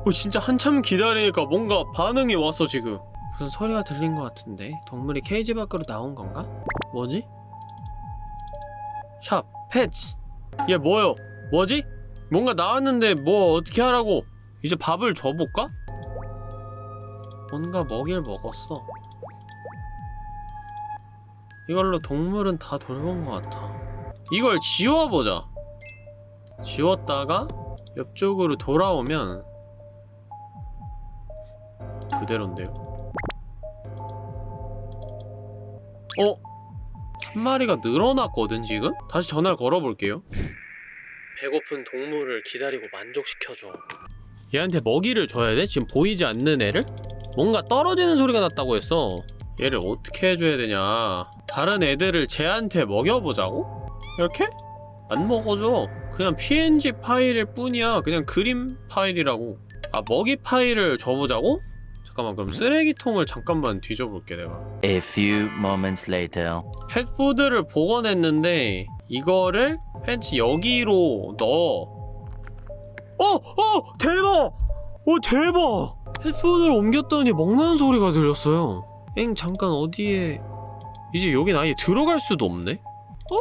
어 진짜 한참 기다리니까 뭔가 반응이 왔어 지금. 무슨 소리가 들린 것 같은데? 동물이 케이지 밖으로 나온 건가? 뭐지? 샵, 펫스. 얘 뭐요? 뭐지? 뭔가 나왔는데 뭐 어떻게 하라고? 이제 밥을 줘볼까? 뭔가 먹이를 먹었어. 이걸로 동물은 다 돌본 것 같아. 이걸 지워보자. 지웠다가 옆쪽으로 돌아오면 그대로인데요. 어? 한 마리가 늘어났거든 지금? 다시 전화를 걸어볼게요. 배고픈 동물을 기다리고 만족시켜줘. 얘한테 먹이를 줘야 돼? 지금 보이지 않는 애를? 뭔가 떨어지는 소리가 났다고 했어. 얘를 어떻게 해줘야 되냐? 다른 애들을 쟤한테 먹여보자고? 이렇게? 안 먹어줘. 그냥 png 파일일 뿐이야. 그냥 그림 파일이라고. 아 먹이 파일을 줘보자고? 잠깐만 그럼 쓰레기통을 잠깐만 뒤져볼게 내가. A few moments later. 펫푸드를 복원했는데 이거를 펜치 여기로 넣어. 어! 어! 대박! 오 대박! 펫푸드를 옮겼더니 먹는 소리가 들렸어요. 엥 잠깐 어디에 이제 여긴 아예 들어갈 수도 없네? 어?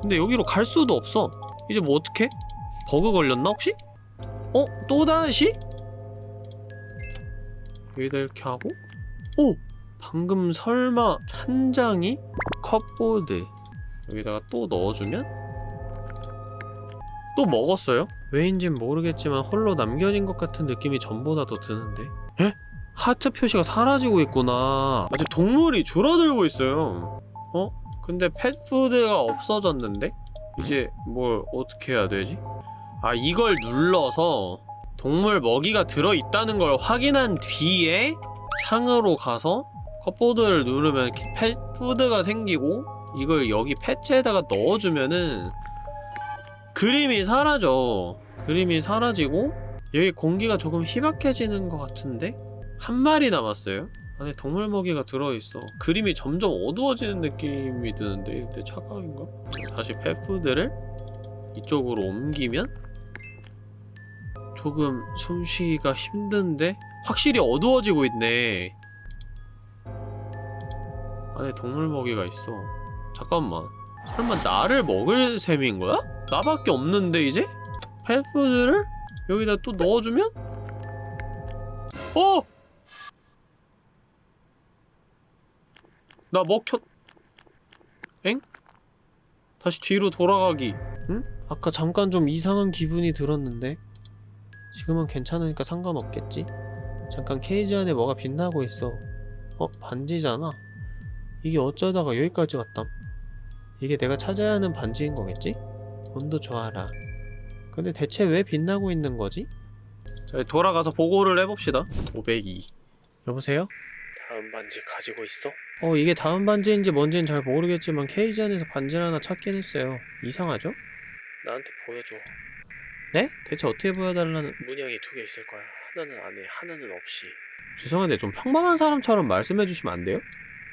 근데 여기로 갈 수도 없어. 이제 뭐 어떡해? 버그 걸렸나 혹시? 어? 또다시? 여기다 이렇게 하고 오! 방금 설마 찬장이 컵보드 여기다가 또 넣어주면 또 먹었어요? 왜인진 모르겠지만 홀로 남겨진 것 같은 느낌이 전보다 더 드는데 에? 하트 표시가 사라지고 있구나 아직 동물이 줄어들고 있어요 어? 근데 펫푸드가 없어졌는데? 이제 뭘 어떻게 해야 되지? 아 이걸 눌러서 동물 먹이가 들어있다는 걸 확인한 뒤에 창으로 가서 컵보드를 누르면 펫푸드가 생기고 이걸 여기 패치에다가 넣어주면은 그림이 사라져 그림이 사라지고 여기 공기가 조금 희박해지는 것 같은데? 한 마리 남았어요 안에 동물 먹이가 들어있어 그림이 점점 어두워지는 느낌이 드는데 내 착각인가? 다시 펫푸드를 이쪽으로 옮기면 조금 숨쉬기가 힘든데 확실히 어두워지고 있네 안에 동물 먹이가 있어 잠깐만 설마 나를 먹을 셈인 거야? 나밖에 없는데 이제? 펫푸드를 여기다 또 넣어주면? 어! 나 먹혔... 엥? 다시 뒤로 돌아가기 응? 아까 잠깐 좀 이상한 기분이 들었는데 지금은 괜찮으니까 상관없겠지? 잠깐 케이지 안에 뭐가 빛나고 있어 어? 반지잖아 이게 어쩌다가 여기까지 왔담 이게 내가 찾아야 하는 반지인 거겠지? 운도 좋아라 근데 대체 왜 빛나고 있는 거지? 자 돌아가서 보고를 해봅시다 502 여보세요? 다음 반지 가지고 있어? 어 이게 다음 반지인지 뭔지는 잘 모르겠지만 케이지 안에서 반지를 하나 찾긴 했어요 이상하죠? 나한테 보여줘 네? 대체 어떻게 보여달라는 문양이 두 개 있을 거야 하나는 안에 하나는 없이 죄송한데 좀 평범한 사람처럼 말씀해 주시면 안 돼요?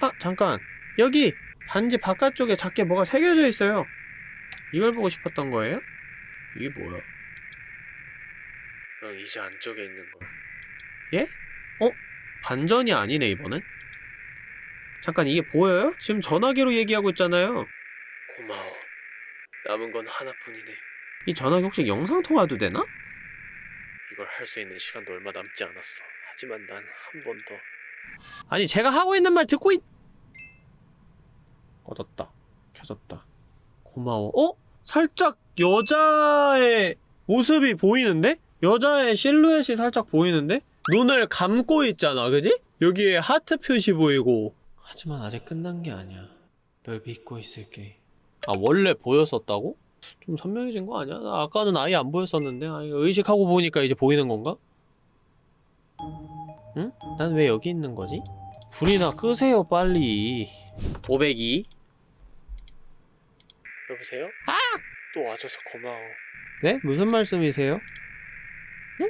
아 잠깐 여기 반지 바깥쪽에 작게 뭐가 새겨져 있어요 이걸 보고 싶었던 거예요? 이게 뭐야? 응 이제 안쪽에 있는 거 예? 어? 반전이 아니네 이번엔? 잠깐 이게 보여요? 지금 전화기로 얘기하고 있잖아요 고마워. 남은 건 하나뿐이네. 이 전화기 혹시 영상 통화도 되나? 이걸 할 수 있는 시간도 얼마 남지 않았어. 하지만 난 한 번 더. 아니 제가 하고 있는 말 듣고 있. 얻었다. 켜졌다. 고마워. 어? 살짝 여자의 모습이 보이는데? 여자의 실루엣이 살짝 보이는데? 눈을 감고 있잖아, 그지? 여기에 하트 표시 보이고. 하지만 아직 끝난 게 아니야. 널 믿고 있을게. 아, 원래 보였었다고? 좀 선명해진 거 아니야? 나 아까는 아예 안 보였었는데. 아, 의식하고 보니까 이제 보이는 건가? 응? 난 왜 여기 있는 거지? 불이나 끄세요, 빨리. 502. 여보세요? 아! 또 와줘서 고마워. 네? 무슨 말씀이세요? 응?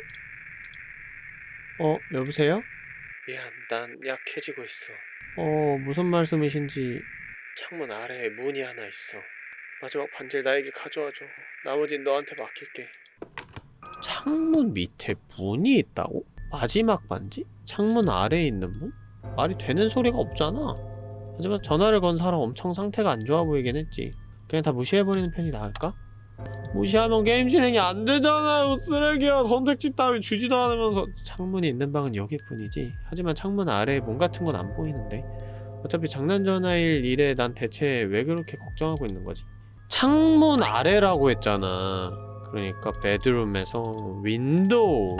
어, 여보세요? 미안, 난 약해지고 있어. 어, 무슨 말씀이신지. 창문 아래에 문이 하나 있어. 마지막 반지를 나에게 가져와줘. 나머진 너한테 맡길게. 창문 밑에 문이 있다고? 마지막 반지? 창문 아래에 있는 문? 말이 되는 소리가 없잖아. 하지만 전화를 건 사람 엄청 상태가 안 좋아 보이긴 했지. 그냥 다 무시해버리는 편이 나을까? 무시하면 게임 진행이 안 되잖아요 쓰레기야 선택지 따위 주지도 않으면서 창문이 있는 방은 여기뿐이지 하지만 창문 아래에 문 같은 건 안 보이는데 어차피 장난 전화일 일에 난 대체 왜 그렇게 걱정하고 있는 거지? 창문 아래라고 했잖아 그러니까 bedroom에서 window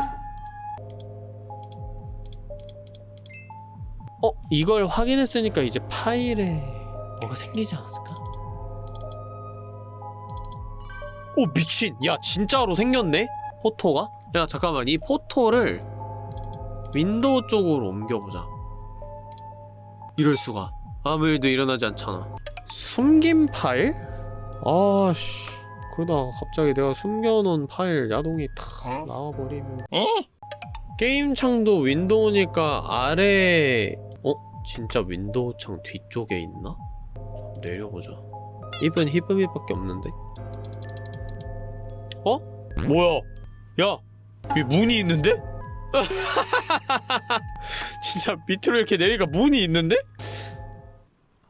어? 이걸 확인했으니까 이제 파일에 뭐가 생기지 않았을까? 오 미친. 야 진짜로 생겼네? photo가? 야 잠깐만. 이 photo를 window 쪽으로 옮겨보자. 이럴 수가. 아무 일도 일어나지 않잖아. 숨긴 파일? 아씨. 그러다가 갑자기 내가 숨겨놓은 파일 야동이 탁 나와버리면. 어? 게임 창도 window니까 아래 어? 진짜 window 창 뒤쪽에 있나? 내려보자. 입은 give me밖에 없는데 어? 뭐야? 야, 여기 문이 있는데? 진짜 밑으로 이렇게 내리니까 문이 있는데?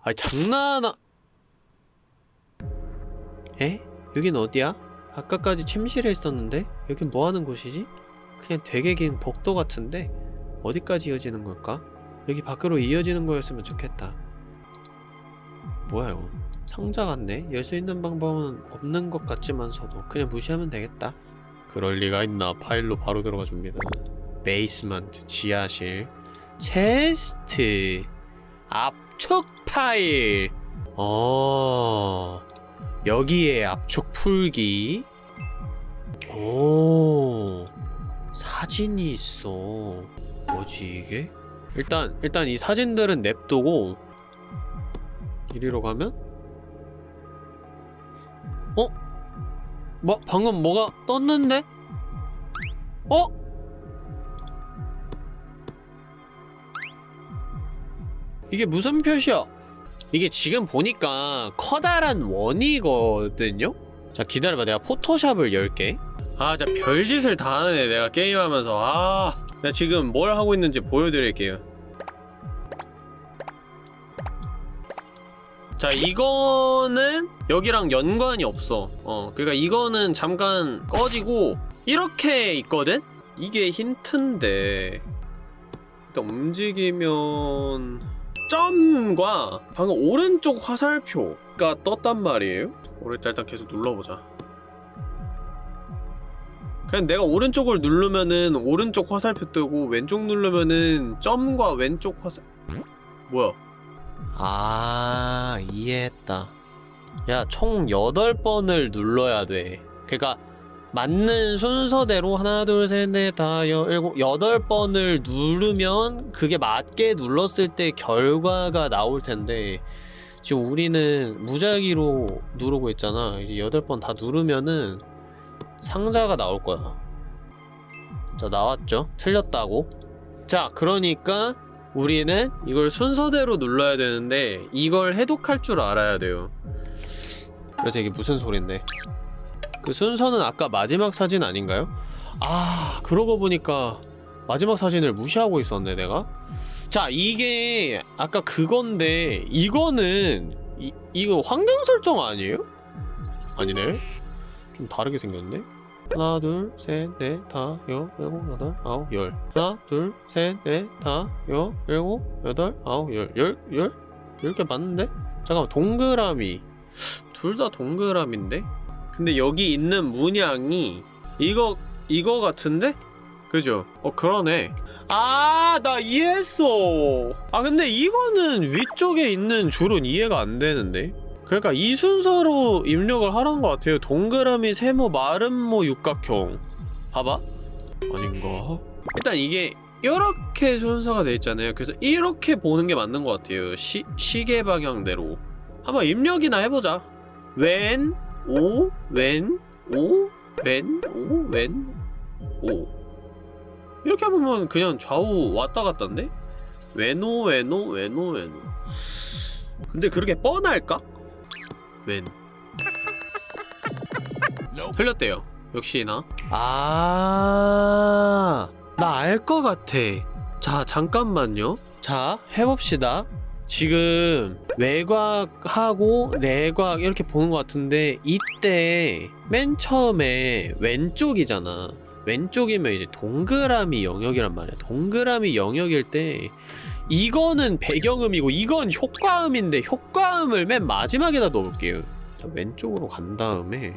아니 장난하... 에? 여긴 어디야? 아까까지 침실에 있었는데? 여긴 뭐하는 곳이지? 그냥 되게 긴 복도 같은데? 어디까지 이어지는 걸까? 여기 밖으로 이어지는 거였으면 좋겠다 뭐야 이거 상자 같네? 열 수 있는 방법은 없는 것 같지만서도 그냥 무시하면 되겠다. 그럴 리가 있나? 파일로 바로 들어가 줍니다. basement 지하실. chest 압축 파일. 어. 여기에 압축 풀기. 오. 사진이 있어. 뭐지 이게? 일단 일단 이 사진들은 냅두고 이리로 가면 어? 뭐 방금 뭐가 떴는데? 어? 이게 무슨 표시야? 이게 지금 보니까 커다란 원이거든요? 자 기다려봐 내가 포토샵을 열게 아 진짜 별짓을 다 하네 내가 게임하면서 아 내가 지금 뭘 하고 있는지 보여드릴게요 자 이거는 여기랑 연관이 없어. 어 그러니까 이거는 잠깐 꺼지고 이렇게 있거든? 이게 힌트인데. 일단 움직이면 점과 방금 오른쪽 화살표가 떴단 말이에요. 오른쪽 일단 계속 눌러보자. 그냥 내가 오른쪽을 누르면은 오른쪽 화살표 뜨고 왼쪽 누르면은 점과 왼쪽 화살 뭐야 아 이해했다. 야 총 8번을 눌러야 돼. 그니까 맞는 순서대로 하나 둘 셋 넷다 일곱 여덟 번을 누르면 그게 맞게 눌렀을 때 결과가 나올 텐데 지금 우리는 무작위로 누르고 있잖아. 이제 여덟 번 다 누르면은 상자가 나올 거야. 자 나왔죠? 틀렸다고? 자 그러니까 우리는 이걸 순서대로 눌러야 되는데 이걸 해독할 줄 알아야 돼요. 그래서 이게 무슨 소린데? 그 순서는 아까 마지막 사진 아닌가요? 아 그러고 보니까 마지막 사진을 무시하고 있었네 내가. 자 이게 아까 그건데 이거는 이, 이거 환경 설정 아니에요? 아니네. 좀 다르게 생겼네 하나 둘셋넷 다, 여, 일곱, 여덟, 아홉, 열 하나 둘셋넷 다, 여, 일곱, 여덟, 아홉, 열 열? 열? 열개 맞는데? 잠깐만 동그라미 둘 다 동그라미인데? 근데 여기 있는 문양이 이거 이거 같은데? 그죠? 어 그러네 아, 나 이해했어. 아, 근데 이거는 위쪽에 있는 줄은 이해가 안 되는데. 그러니까 이 순서로 입력을 하라는 것 같아요. 동그라미, 세모, 마름모, 육각형. 봐봐. 아닌가? 일단 이게 이렇게 순서가 돼 있잖아요. 그래서 이렇게 보는 게 맞는 것 같아요. 시, 시계 방향대로. 한번 입력이나 해보자. 왼, 오, 왼, 오, 왼, 오, 왼, 오. 이렇게 보면 그냥 좌우 왔다 갔다인데? 외노 외노 외노 외노 근데 그렇게 뻔할까? 웬 틀렸대요 역시나 아, 나 알 것 같아. 자, 잠깐만요. 자, 해봅시다. 지금 외곽하고 내곽 이렇게 보는 것 같은데 이때 맨 처음에 왼쪽이잖아. 왼쪽이면 이제 동그라미 영역이란 말이야. 동그라미 영역일 때 이거는 배경음이고 이건 효과음인데 효과음을 맨 마지막에다 넣을게요. 자, 왼쪽으로 간 다음에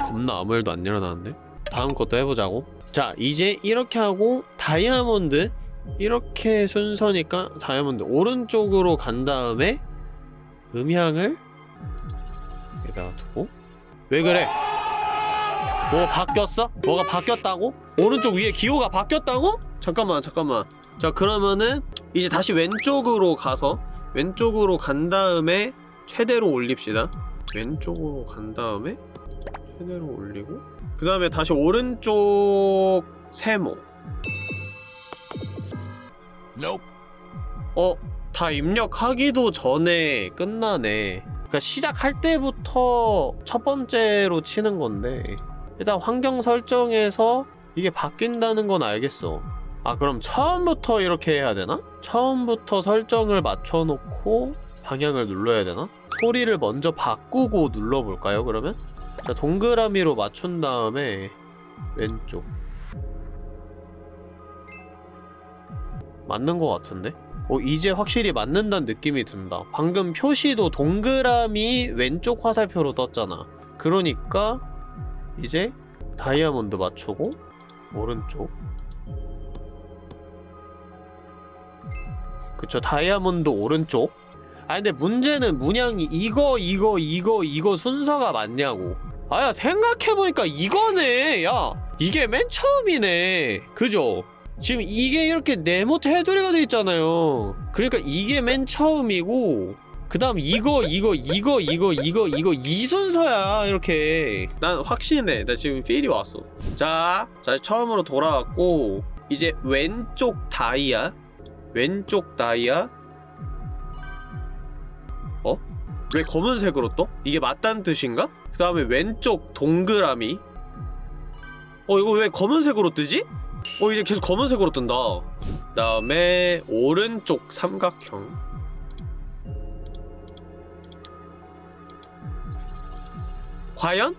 겁나 아무 일도 안 일어나는데? 다음 것도 해보자고. 자, 이제 이렇게 하고 다이아몬드 이렇게 순서니까 다이아몬드 오른쪽으로 간 다음에 음향을 여기다가 두고 왜 그래? 뭐 바뀌었어? 뭐가 바뀌었다고? 오른쪽 위에 기호가 바뀌었다고? 잠깐만 잠깐만 자 그러면은 이제 다시 왼쪽으로 가서 왼쪽으로 간 다음에 최대로 올립시다 왼쪽으로 간 다음에 최대로 올리고 그 다음에 다시 오른쪽 세모 어? 다 입력하기도 전에 끝나네 그러니까 시작할 때부터 첫 번째로 치는 건데 일단 환경 설정에서 이게 바뀐다는 건 알겠어 아 그럼 처음부터 이렇게 해야 되나? 처음부터 설정을 맞춰놓고 방향을 눌러야 되나? 소리를 먼저 바꾸고 눌러볼까요 그러면? 자 동그라미로 맞춘 다음에 왼쪽 맞는 것 같은데? 어 이제 확실히 맞는다는 느낌이 든다 방금 표시도 동그라미 왼쪽 화살표로 떴잖아 그러니까 이제 다이아몬드 맞추고 오른쪽. 그쵸 다이아몬드 오른쪽. 아 근데 문제는 문양이 이거 이거 이거 이거 순서가 맞냐고. 아야 생각해보니까 이거네. 야 이게 맨 처음이네. 그죠? 지금 이게 이렇게 네모 테두리가 돼 있잖아요. 그러니까 이게 맨 처음이고 그 다음 이거 이거 이거 이거 이거 이거 이 순서야 이렇게 난 확신해 나 지금 필이 왔어 자, 자 처음으로 돌아왔고 이제 왼쪽 다이아 왼쪽 다이아 어? 왜 검은색으로 떠? 이게 맞다는 뜻인가? 그 다음에 왼쪽 동그라미 어 이거 왜 검은색으로 뜨지? 어 이제 계속 검은색으로 뜬다 그 다음에 오른쪽 삼각형 과연?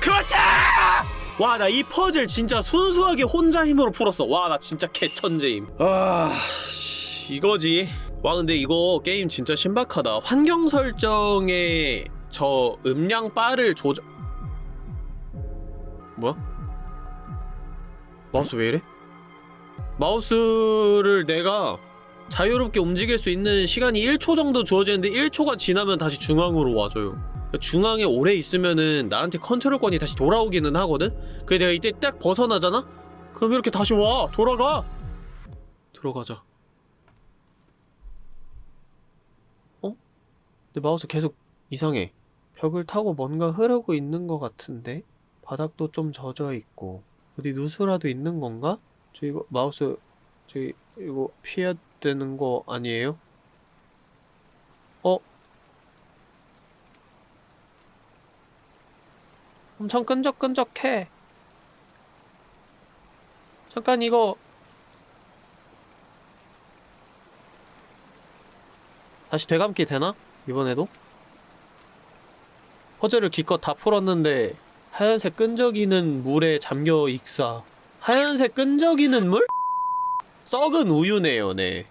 그렇지! 와 나 이 퍼즐 진짜 순수하게 혼자 힘으로 풀었어 와 나 진짜 개천재임 아... 씨, 이거지 와 근데 이거 게임 진짜 신박하다 환경 설정에 저 음량 바를 조절 뭐야? 마우스 왜 이래? 마우스를 내가 자유롭게 움직일 수 있는 시간이 1초 정도 주어지는데 1초가 지나면 다시 중앙으로 와줘요 중앙에 오래 있으면은 나한테 컨트롤권이 다시 돌아오기는 하거든? 근데 내가 이때 딱 벗어나잖아? 그럼 이렇게 다시 와! 돌아가! 들어가자 어? 내 마우스 계속 이상해 벽을 타고 뭔가 흐르고 있는 것 같은데? 바닥도 좀 젖어있고 어디 누수라도 있는 건가? 저 이거 마우스 저기 이거 피해야 되는 거 아니에요? 어? 엄청 끈적끈적해. 잠깐 이거 다시 되감기 되나? 이번에도? 퍼즐을 기껏 다 풀었는데 하얀색 끈적이는 물에 잠겨 익사 하얀색 끈적이는 물? 썩은 우유네요 네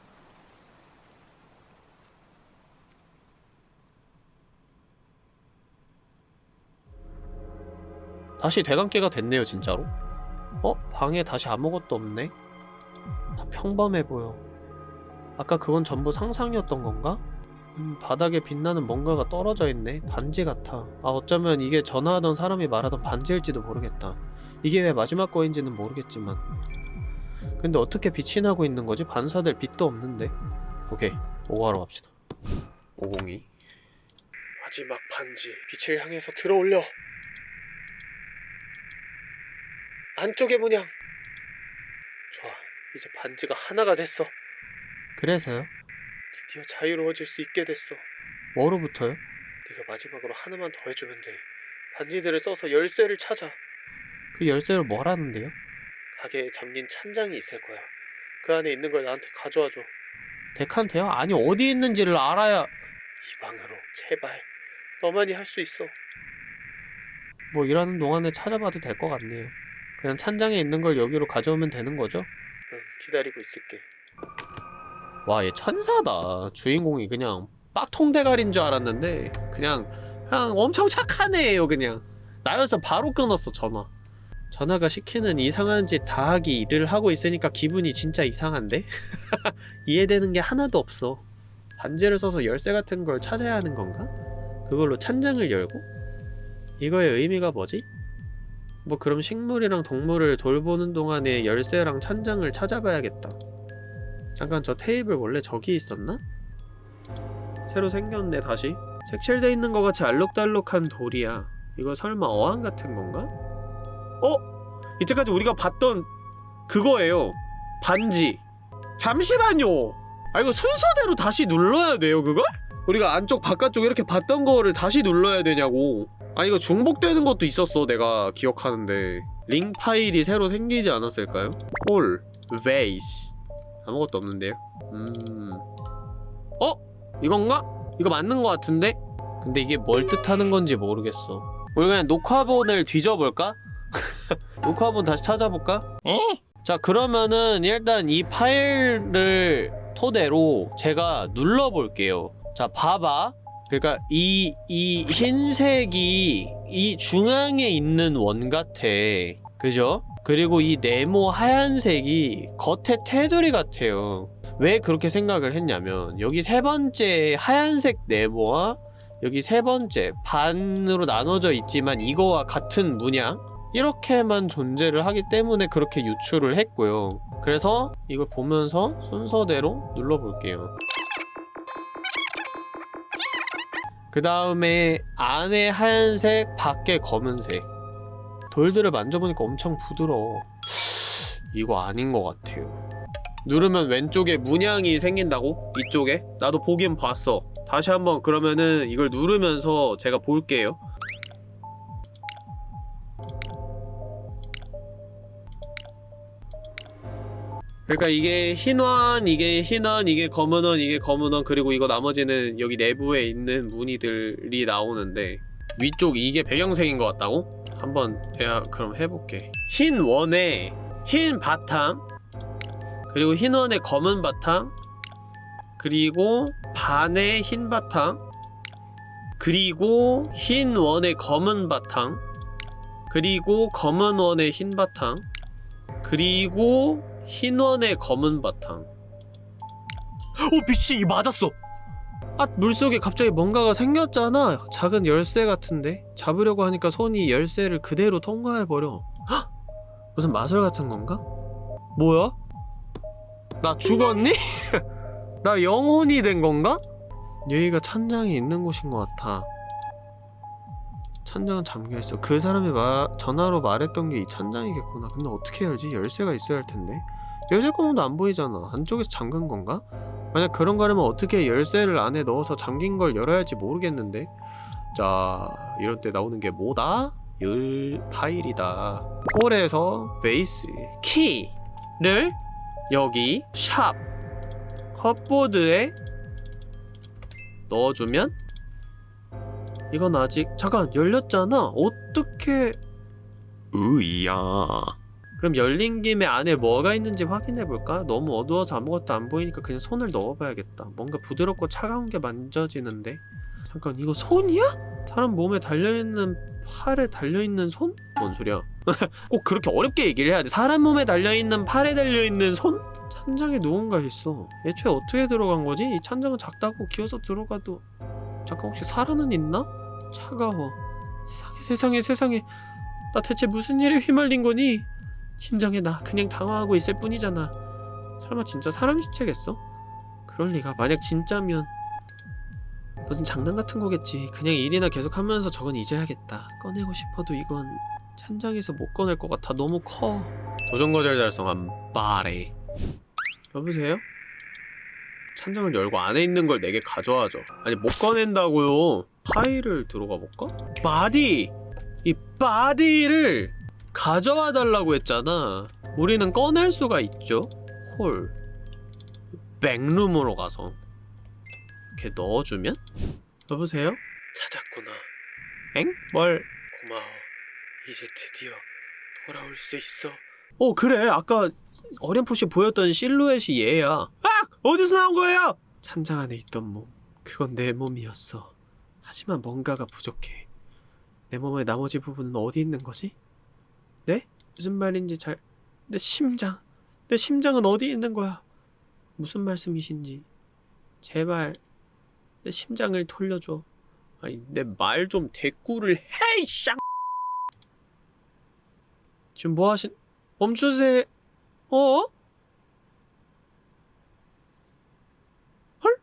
다시 대감기가 됐네요 진짜로 어? 방에 다시 아무것도 없네 다 평범해 보여 아까 그건 전부 상상이었던 건가? 음, 바닥에 빛나는 뭔가가 떨어져 있네. 반지 같아. 아, 어쩌면 이게 전화하던 사람이 말하던 반지일지도 모르겠다. 이게 왜 마지막 거인지는 모르겠지만. 근데 어떻게 빛이 나고 있는 거지? 반사될 빛도 없는데. 오케이. 오고하러 갑시다. 502. 마지막 반지. 빛을 향해서 들어올려. 안쪽의 문양. 좋아. 이제 반지가 하나가 됐어. 그래서요? 드디어 자유로워질 수 있게 됐어. 뭐로부터요? 네가 마지막으로 하나만 더 해주면 돼. 반지들을 써서 열쇠를 찾아. 그 열쇠로 뭘 하는데요? 가게에 잠긴 찬장이 있을 거야. 그 안에 있는 걸 나한테 가져와줘. 덱한테요? 아니 어디 있는지를 알아야 이 방으로 제발 너만이 할 수 있어. 뭐 일하는 동안에 찾아봐도 될 것 같네요. 그냥 찬장에 있는 걸 여기로 가져오면 되는 거죠? 응, 기다리고 있을게. 와, 얘 천사다. 주인공이 그냥 빡통 대가리인 줄 알았는데 그냥 그냥 엄청 착한 애예요, 그냥. 나여서 바로 끊었어, 전화. 전화가 시키는 이상한 짓 다 하기 일을 하고 있으니까 기분이 진짜 이상한데? 이해되는 게 하나도 없어. 반지를 써서 열쇠 같은 걸 찾아야 하는 건가? 그걸로 찬장을 열고? 이거의 의미가 뭐지? 뭐 그럼 식물이랑 동물을 돌보는 동안에 열쇠랑 찬장을 찾아봐야겠다. 잠깐 저 테이블 원래 저기 있었나? 새로 생겼네 다시 색칠돼 있는 것 같이 알록달록한 돌이야 이거 설마 어항 같은 건가? 어? 이때까지 우리가 봤던 그거예요 반지 잠시만요 아 이거 순서대로 다시 눌러야 돼요 그걸? 우리가 안쪽 바깥쪽 이렇게 봤던 거를 다시 눌러야 되냐고 아 이거 중복되는 것도 있었어 내가 기억하는데 링 파일이 새로 생기지 않았을까요? 홀 베이스 아무것도 없는데요 음... 어? 이건가? 이거 맞는 것 같은데? 근데 이게 뭘 뜻하는 건지 모르겠어 우리 그냥 녹화본을 뒤져볼까? 녹화본 다시 찾아볼까? 자 그러면은 일단 이 파일을 토대로 제가 눌러볼게요 자 봐봐 그러니까 이, 이 흰색이 이 중앙에 있는 원 같아. 그죠? 그리고 이 네모 하얀색이 겉에 테두리 같아요. 왜 그렇게 생각을 했냐면 여기 세 번째 하얀색 네모와 여기 세 번째 반으로 나눠져 있지만 이거와 같은 문양? 이렇게만 존재를 하기 때문에 그렇게 유추를 했고요. 그래서 이걸 보면서 순서대로 눌러볼게요 그 다음에 안에 하얀색 밖에 검은색. 돌들을 만져보니까 엄청 부드러워. 이거 아닌 것 같아요. 누르면 왼쪽에 문양이 생긴다고? 이쪽에? 나도 보긴 봤어. 다시 한번 그러면은 이걸 누르면서 제가 볼게요 그러니까 이게 흰원, 이게 흰원, 이게 검은원, 이게 검은원 그리고 이거 나머지는 여기 내부에 있는 무늬들이 나오는데 위쪽 이게 배경색인 것 같다고? 한번 내가 그럼 해볼게 흰 원에 흰 바탕 그리고 흰 원에 검은 바탕 그리고 반에 흰 바탕 그리고 흰 원에 검은 바탕 그리고 검은 원에 흰 바탕 그리고 흰 원에 검은 바탕 어 미친 이 맞았어 아 물속에 갑자기 뭔가가 생겼잖아 작은 열쇠 같은데 잡으려고 하니까 손이 열쇠를 그대로 통과해버려 헉! 무슨 마술 같은 건가? 뭐야? 나 죽었니? 나 영혼이 된 건가? 여기가 찬장이 있는 곳인 것 같아 찬장은 잠겨있어 그 사람이 마, 전화로 말했던 게이 찬장이겠구나 근데 어떻게 열지? 열쇠가 있어야 할 텐데 열쇠 구멍도 안 보이잖아 안쪽에서 잠근 건가? 만약 그런 거라면 어떻게 열쇠를 안에 넣어서 잠긴 걸 열어야 할지 모르겠는데 자 이럴 때 나오는 게 뭐다? 열 파일이다 홀에서 베이스 키를 여기 샵 컵보드에 넣어주면 이건 아직 잠깐 열렸잖아 어떻게 으이야. 그럼 열린 김에 안에 뭐가 있는지 확인해볼까? 너무 어두워서 아무것도 안 보이니까 그냥 손을 넣어봐야겠다 뭔가 부드럽고 차가운 게 만져지는데 잠깐 이거 손이야? 사람 몸에 달려있는 팔에 달려있는 손? 뭔 소리야 꼭 그렇게 어렵게 얘기를 해야 돼 사람 몸에 달려있는 팔에 달려있는 손? 찬장에 누군가 있어 애초에 어떻게 들어간 거지? 이 찬장은 작다고 기어서 들어가도 잠깐 혹시 살아는 있나? 차가워 세상에 세상에 세상에 나 대체 무슨 일에 휘말린 거니? 진정해 나 그냥 당황하고 있을 뿐이잖아. 설마 진짜 사람 시체겠어? 그럴 리가. 만약 진짜면 무슨 장난 같은 거겠지. 그냥 일이나 계속 하면서 저건 잊어야겠다. 꺼내고 싶어도 이건 찬장에서 못 꺼낼 것 같아. 너무 커. 도전 거절 달성한 바레. 여보세요? 찬장을 열고 안에 있는 걸 내게 가져와줘. 아니 못 꺼낸다고요. 파일을 들어가 볼까? body! 이 body를 가져와 달라고 했잖아 우리는 꺼낼 수가 있죠 hall backroom으로 가서 이렇게 넣어주면? 여보세요? 찾았구나 엥? 뭘? 고마워 이제 드디어 돌아올 수 있어 어 그래 아까 어렴풋이 보였던 실루엣이 얘야 아! 어디서 나온 거예요? 찬장 안에 있던 몸 그건 내 몸이었어 하지만 뭔가가 부족해 내 몸의 나머지 부분은 어디 있는 거지? 네? 무슨 말인지 잘... 내 심장... 내 심장은 어디 있는 거야? 무슨 말씀이신지 제발 내 심장을 돌려줘 아니 내 말 좀 대꾸를 해 쌍! 지금 뭐 하신... 멈추세요 어? 헐?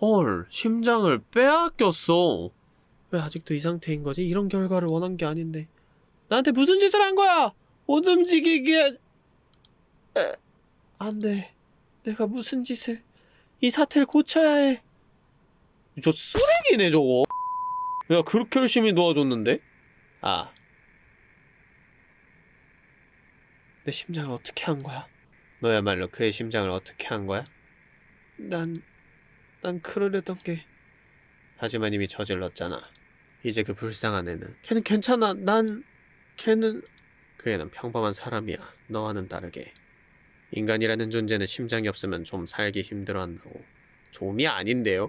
헐 심장을 빼앗겼어 왜 아직도 이 상태인 거지? 이런 결과를 원한 게 아닌데 나한테 무슨 짓을 한 거야? 못 움직이게 에, 안 돼. 내가 무슨 짓을 이 사태를 고쳐야 해. 저 쓰레기네 저거. 내가 그렇게 열심히 도와줬는데? 아. 내 심장을 어떻게 한 거야? 너야말로 그의 심장을 어떻게 한 거야? 난... 난 그러려던 게... 하지만 이미 저질렀잖아. 이제 그 불쌍한 애는 걔는 괜찮아. 난... 걔는... 그 애는 평범한 사람이야. 너와는 다르게. 인간이라는 존재는 심장이 없으면 좀 살기 힘들어한다고. 좀이 아닌데요?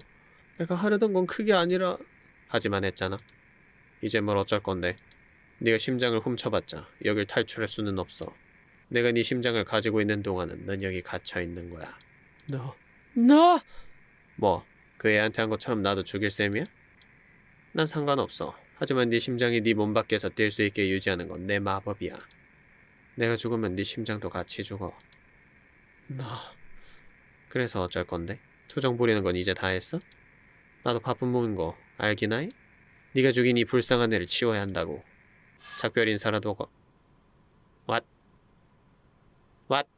내가 하려던 건 그게 아니라... 하지만 했잖아. 이제 뭘 어쩔 건데. 네가 심장을 훔쳐봤자 여길 탈출할 수는 없어. 내가 네 심장을 가지고 있는 동안은 넌 여기 갇혀 있는 거야. 너... 너... 뭐? 그 애한테 한 것처럼 나도 죽일 셈이야? 난 상관없어. 하지만 네 심장이 네 몸 밖에서 뛸 수 있게 유지하는 건 내 마법이야. 내가 죽으면 네 심장도 같이 죽어. 너... 그래서 어쩔 건데? 투정 부리는 건 이제 다 했어? 나도 바쁜 몸인 거 알긴 해? 네가 죽인 이 불쌍한 애를 치워야 한다고. 작별 인사라도 거... What? What?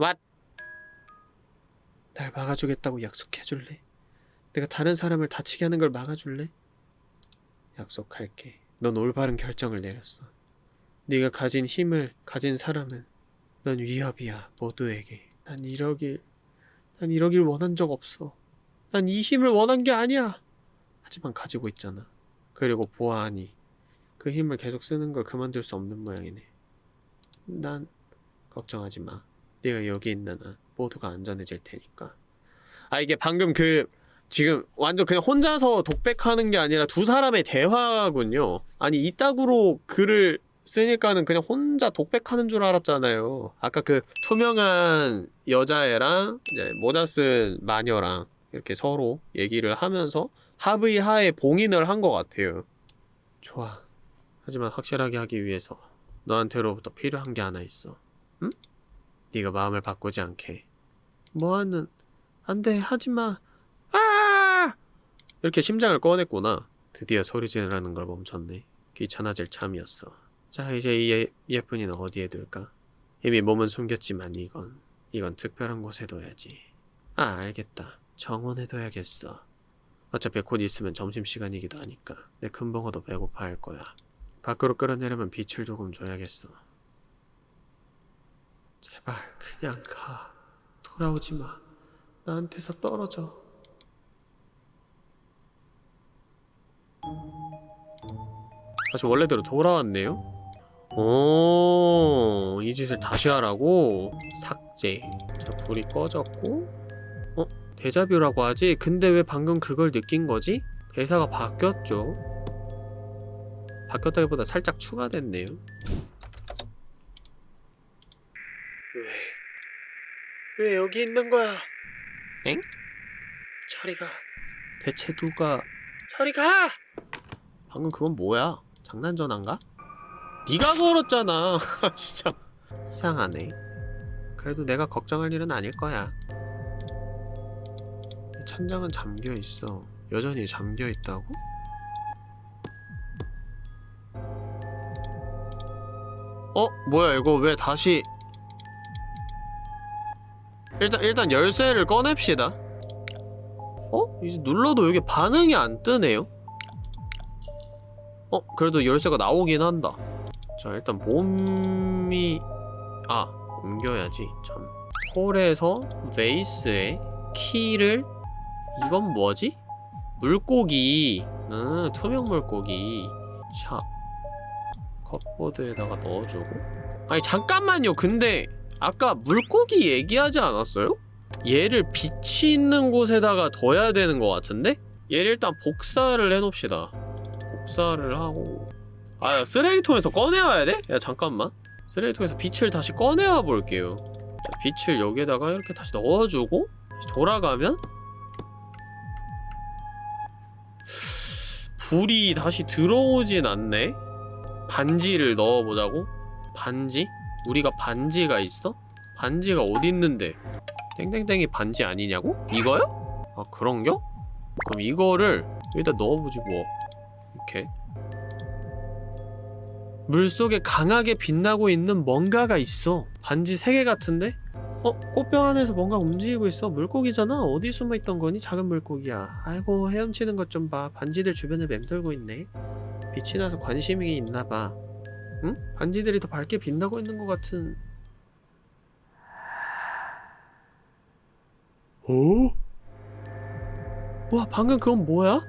What? 날 막아주겠다고 약속해줄래? 내가 다른 사람을 다치게 하는 걸 막아줄래? 약속할게. 넌 올바른 결정을 내렸어. 네가 가진 힘을 가진 사람은 넌 위협이야 모두에게. 난 이러길 난 이러길 원한 적 없어. 난 이 힘을 원한 게 아니야. 하지만 가지고 있잖아. 그리고 보아하니 그 힘을 계속 쓰는 걸 그만둘 수 없는 모양이네. 난 걱정하지 마. 네가 여기 있는 한 모두가 안전해질 테니까. 아 이게 방금 그 지금 완전 그냥 혼자서 독백하는 게 아니라 두 사람의 대화군요. 아니 이따구로 글을 쓰니까는 그냥 혼자 독백하는 줄 알았잖아요. 아까 그 투명한 여자애랑 이제 모자 쓴 마녀랑 이렇게 서로 얘기를 하면서 합의 하에 봉인을 한 것 같아요. 좋아. 하지만 확실하게 하기 위해서 너한테로부터 필요한 게 하나 있어. 응? 네가 마음을 바꾸지 않게. 뭐하는? 안돼 하지마. 아! 이렇게 심장을 꺼냈구나. 드디어 소리 지르라는 걸 멈췄네. 귀찮아질 참이었어. 자 이제 이 예, 예쁜이는 어디에 둘까? 이미 몸은 숨겼지만 이건 이건 특별한 곳에 둬야지. 아 알겠다. 정원에 둬야겠어. 어차피 곧 있으면 점심시간이기도 하니까 내 큰 벙어도 배고파 할 거야. 밖으로 끌어내려면 빛을 조금 줘야겠어. 제발 그냥 가. 돌아오지 마. 나한테서 떨어져. 다시 원래대로 돌아왔네요. 오, 이 짓을 다시 하라고? 삭제. 자, 불이 꺼졌고. 어? 데자뷰라고 하지? 근데 왜 방금 그걸 느낀 거지? 대사가 바뀌었죠. 바뀌었다기보다 살짝 추가됐네요. 왜? 왜 여기 있는 거야? 엥? 차리가 대체 누가 차리가! 방금 그건 뭐야? 장난 전화인가? 네가 걸었잖아. 진짜 이상하네. 그래도 내가 걱정할 일은 아닐 거야. 이 천장은 잠겨 있어. 여전히 잠겨 있다고? 어? 뭐야 이거 왜 다시 일단 일단 열쇠를 꺼냅시다. 어? 이제 눌러도 여기 반응이 안 뜨네요. 어? 그래도 열쇠가 나오긴 한다. 자 일단 몸이 아 옮겨야지 참 홀에서 베이스에 키를 이건 뭐지? 물고기 음 투명 물고기 샵 컵보드에다가 넣어주고 아니 잠깐만요 근데 아까 물고기 얘기하지 않았어요? 얘를 빛이 있는 곳에다가 둬야 되는 것 같은데? 얘를 일단 복사를 해놓읍시다 복사를 하고 아 쓰레기통에서 꺼내와야 돼? 야 잠깐만 쓰레기통에서 빛을 다시 꺼내와 볼게요 자, 빛을 여기에다가 이렇게 다시 넣어주고 다시 돌아가면 불이 다시 들어오진 않네 반지를 넣어보자고? 반지? 우리가 반지가 있어? 반지가 어디 있는데 땡땡땡이 반지 아니냐고? 이거요? 아 그런겨? 그럼 이거를 여기다 넣어보지 뭐 이렇게 물속에 강하게 빛나고 있는 뭔가가 있어 반지 3개 같은데? 어? 꽃병 안에서 뭔가 움직이고 있어 물고기잖아 어디 숨어있던 거니? 작은 물고기야 아이고 헤엄치는 것 좀 봐 반지들 주변을 맴돌고 있네 빛이 나서 관심이 있나봐 응? 반지들이 더 밝게 빛나고 있는 것 같은 어? 와 방금 그건 뭐야?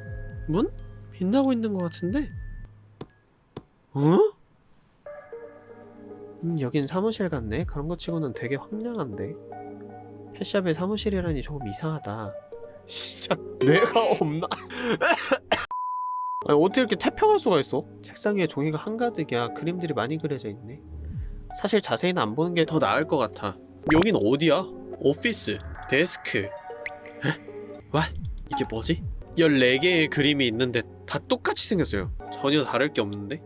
문? 빛나고 있는 것 같은데? 어? 음 여긴 사무실 같네 그런 거 치고는 되게 황량한데 펫샵의 사무실이라니 조금 이상하다 진짜 뇌가 없나? 아니 어떻게 이렇게 태평할 수가 있어? 책상 위에 종이가 한가득이야 그림들이 많이 그려져 있네 사실 자세히는 안 보는 게 더 나을 것 같아 여긴 어디야? 오피스 데스크 에? 와 이게 뭐지? 14개의 그림이 있는데 다 똑같이 생겼어요 전혀 다를 게 없는데?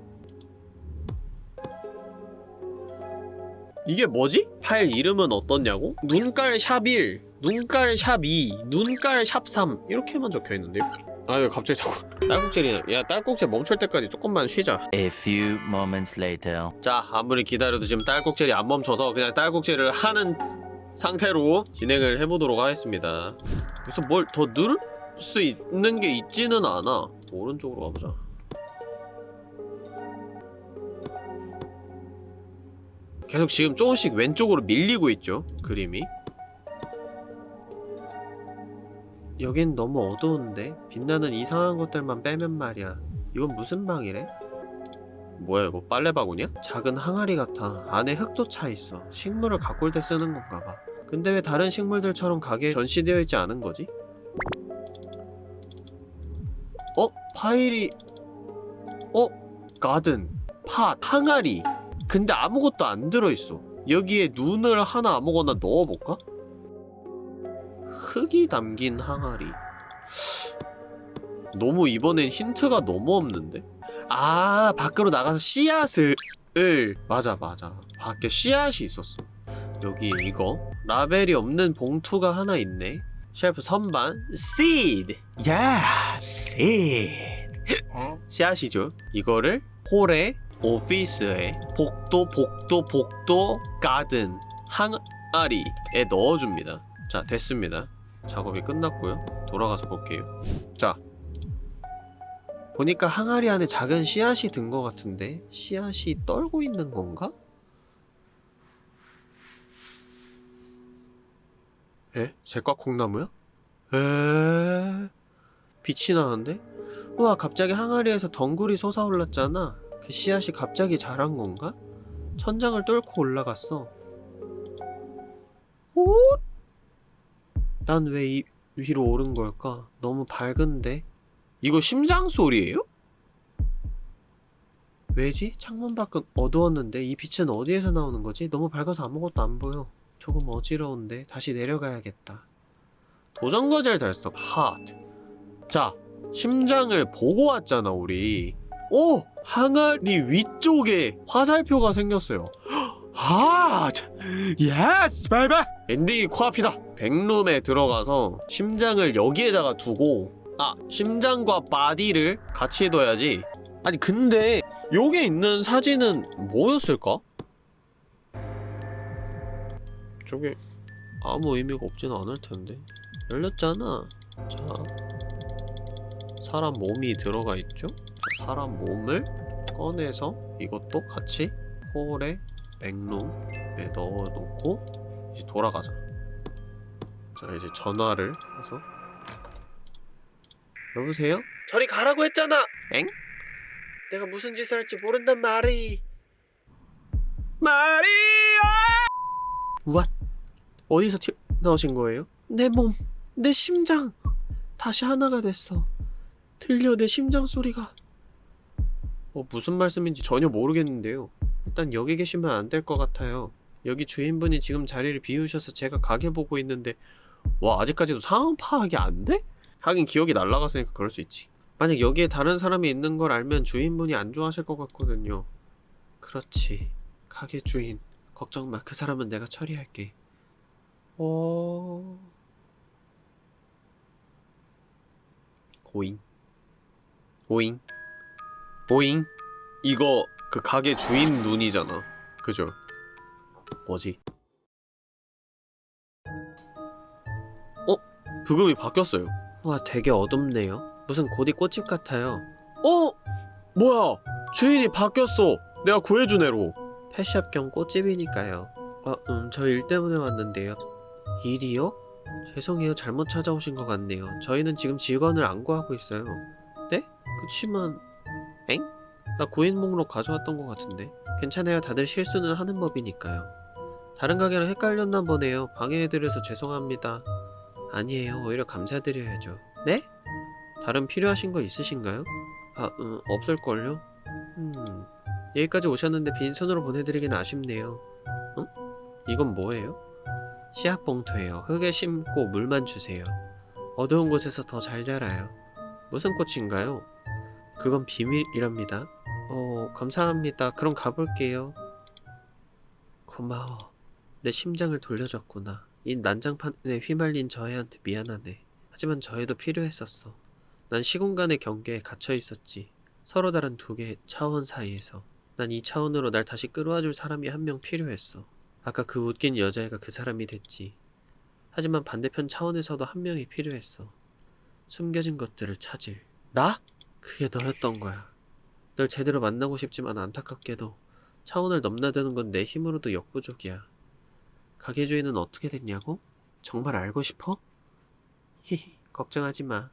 이게 뭐지? 파일 이름은 어떻냐고? 눈깔 샵 1, 눈깔 샵 2, 눈깔 샵 3 이렇게만 적혀있는데요? 아 이거 갑자기 자꾸 딸꾹질이네 야 딸꾹질 멈출 때까지 조금만 쉬자 A few moments later. 자 아무리 기다려도 지금 딸꾹질이 안 멈춰서 그냥 딸꾹질을 하는 상태로 진행을 해보도록 하겠습니다 그래서 뭘 더 누를 수 있는 게 있지는 않아. 오른쪽으로 가보자. 계속 지금 조금씩 왼쪽으로 밀리고 있죠 그림이. 여긴 너무 어두운데 빛나는 이상한 것들만 빼면 말이야. 이건 무슨 방이래? 뭐야 이거 빨래 바구니야? 작은 항아리 같아. 안에 흙도 차있어. 식물을 가꿀 때 쓰는 건가 봐. 근데 왜 다른 식물들처럼 가게에 전시되어 있지 않은 거지? 어? 파일이... 어? 가든 팥 항아리 근데 아무것도 안 들어있어 여기에 눈을 하나 아무거나 넣어볼까? 흙이 담긴 항아리 너무 이번엔 힌트가 너무 없는데? 아 밖으로 나가서 씨앗을 을 맞아 맞아 밖에 씨앗이 있었어 여기 이거 라벨이 없는 봉투가 하나 있네 쉘프 선반 seed. 야 seed. 씨앗이죠? 이거를 홀에 오피스에 복도 복도 복도 가든 항아리에 넣어줍니다. 자 됐습니다. 작업이 끝났고요. 돌아가서 볼게요. 자 보니까 항아리 안에 작은 씨앗이 든 것 같은데 씨앗이 떨고 있는 건가? 에? 제과 콩나무야? 에? 빛이 나는데? 우와 갑자기 항아리에서 덩굴이 솟아올랐잖아 그 씨앗이 갑자기 자란 건가? 천장을 뚫고 올라갔어 오? 난왜 이 위로 오른 걸까? 너무 밝은데? 이거 심장 소리예요? 왜지? 창문 밖은 어두웠는데 이 빛은 어디에서 나오는 거지? 너무 밝아서 아무것도 안 보여. 조금 어지러운데 다시 내려가야겠다. 도전과제를 달성. 하트. 자, 심장을 보고 왔잖아 우리. 오! 항아리 위쪽에 화살표가 생겼어요. 하! yes! bye bye! 엔딩이 코앞이다. backroom에 들어가서 심장을 여기에다가 두고 아, 심장과 body를 같이 둬야지. 아니 근데 여기 있는 사진은 뭐였을까? 저게 아무 의미가 없지는 않을 텐데 열렸잖아 자 사람 몸이 들어가 있죠? 자, 사람 몸을 꺼내서 이것도 같이 홀에 맥룸에 넣어놓고 이제 돌아가자 자 이제 전화를 해서 여보세요? 저리 가라고 했잖아! 엥? 내가 무슨 짓을 할지 모른단 말이. 마리아! 우와, 어디서 튀어 나오신 거예요? 내 몸, 내 심장, 다시 하나가 됐어. 들려 내 심장 소리가. 어, 무슨 말씀인지 전혀 모르겠는데요. 일단 여기 계시면 안 될 것 같아요. 여기 주인분이 지금 자리를 비우셔서 제가 가게 보고 있는데 와 아직까지도 상황 파악이 안 돼? 하긴 기억이 날라갔으니까 그럴 수 있지. 만약 여기에 다른 사람이 있는 걸 알면 주인분이 안 좋아하실 것 같거든요. 그렇지. 가게 주인. 걱정 마. 그 사람은 내가 처리할게. 어... 오잉. 오잉. 오잉. 이거 그 가게 주인 눈이잖아. 그죠? 뭐지? 어? 부금이 바뀌었어요. 와, 되게 어둡네요. 무슨 고디 꽃집 같아요. 어? 뭐야? 주인이 바뀌었어. 내가 구해준 애로. 펫샵 겸 꽃집이니까요. 아, 음, 저 일 때문에 왔는데요. 일이요? 죄송해요. 잘못 찾아오신 것 같네요. 저희는 지금 직원을 안 구하고 있어요. 네? 그치만... 엥? 나 구인 목록 가져왔던 것 같은데. 괜찮아요. 다들 실수는 하는 법이니까요. 다른 가게랑 헷갈렸나 보네요. 방해해드려서 죄송합니다. 아니에요. 오히려 감사드려야죠. 네? 다른 필요하신 거 있으신가요? 아, 음, 없을걸요? 음, 여기까지 오셨는데 빈손으로 보내드리긴 아쉽네요. 응? 이건 뭐예요? 씨앗 봉투예요. 흙에 심고 물만 주세요. 어두운 곳에서 더 잘 자라요. 무슨 꽃인가요? 그건 비밀이랍니다. 어, 감사합니다. 그럼 가볼게요. 고마워. 내 심장을 돌려줬구나. 이 난장판에 휘말린 저 애한테 미안하네. 하지만 저 애도 필요했었어. 난 시공간의 경계에 갇혀 있었지. 서로 다른 두 개의 차원 사이에서. 난 이 차원으로 날 다시 끌어와줄 사람이 한 명 필요했어. 아까 그 웃긴 여자애가 그 사람이 됐지. 하지만 반대편 차원에서도 한 명이 필요했어. 숨겨진 것들을 찾을. 나? 그게 너였던 거야. 널 제대로 만나고 싶지만 안타깝게도 차원을 넘나드는 건 내 힘으로도 역부족이야. 가게 주인은 어떻게 됐냐고? 정말 알고 싶어? 히히, 걱정하지 마.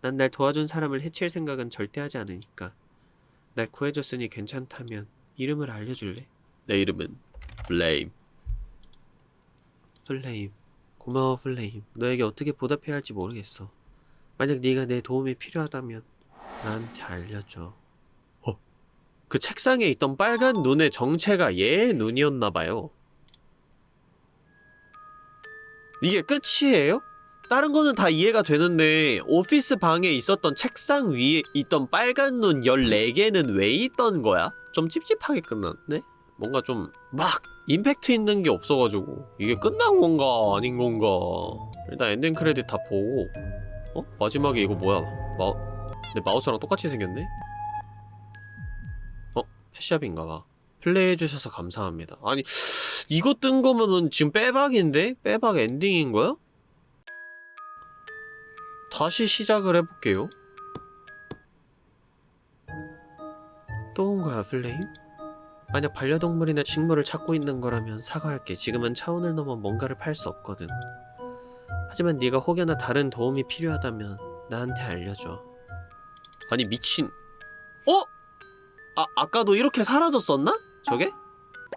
난 날 도와준 사람을 해칠 생각은 절대 하지 않으니까. 날 구해줬으니 괜찮다면 이름을 알려줄래? 내 이름은 플레임. 플레임. 고마워 플레임. 너에게 어떻게 보답해야 할지 모르겠어. 만약 네가 내 도움이 필요하다면 나한테 알려줘. 어? 그 책상에 있던 빨간 눈의 정체가 얘의 눈이었나봐요. 이게 끝이에요? 다른 거는 다 이해가 되는데 office 방에 있었던 책상 위에 있던 빨간 눈 14개는 왜 있던 거야? 좀 찝찝하게 끝났네? 뭔가 좀 막 임팩트 있는 게 없어가지고 이게 끝난 건가 아닌 건가 일단 엔딩 크레딧 다 보고 어? 마지막에 이거 뭐야 마... 내 마우스랑 똑같이 생겼네? 어? pet shop인가봐 플레이해주셔서 감사합니다 아니 이거 뜬 거면은 지금 빼박인데? 빼박 엔딩인 거야? 다시 시작을 해볼게요. 또 온 거야, 플레임? 만약 반려동물이나 식물을 찾고 있는 거라면 사과할게. 지금은 차원을 넘어 뭔가를 팔 수 없거든. 하지만 네가 혹여나 다른 도움이 필요하다면 나한테 알려줘. 아니 미친. 어? 아 아까도 이렇게 사라졌었나? 저게?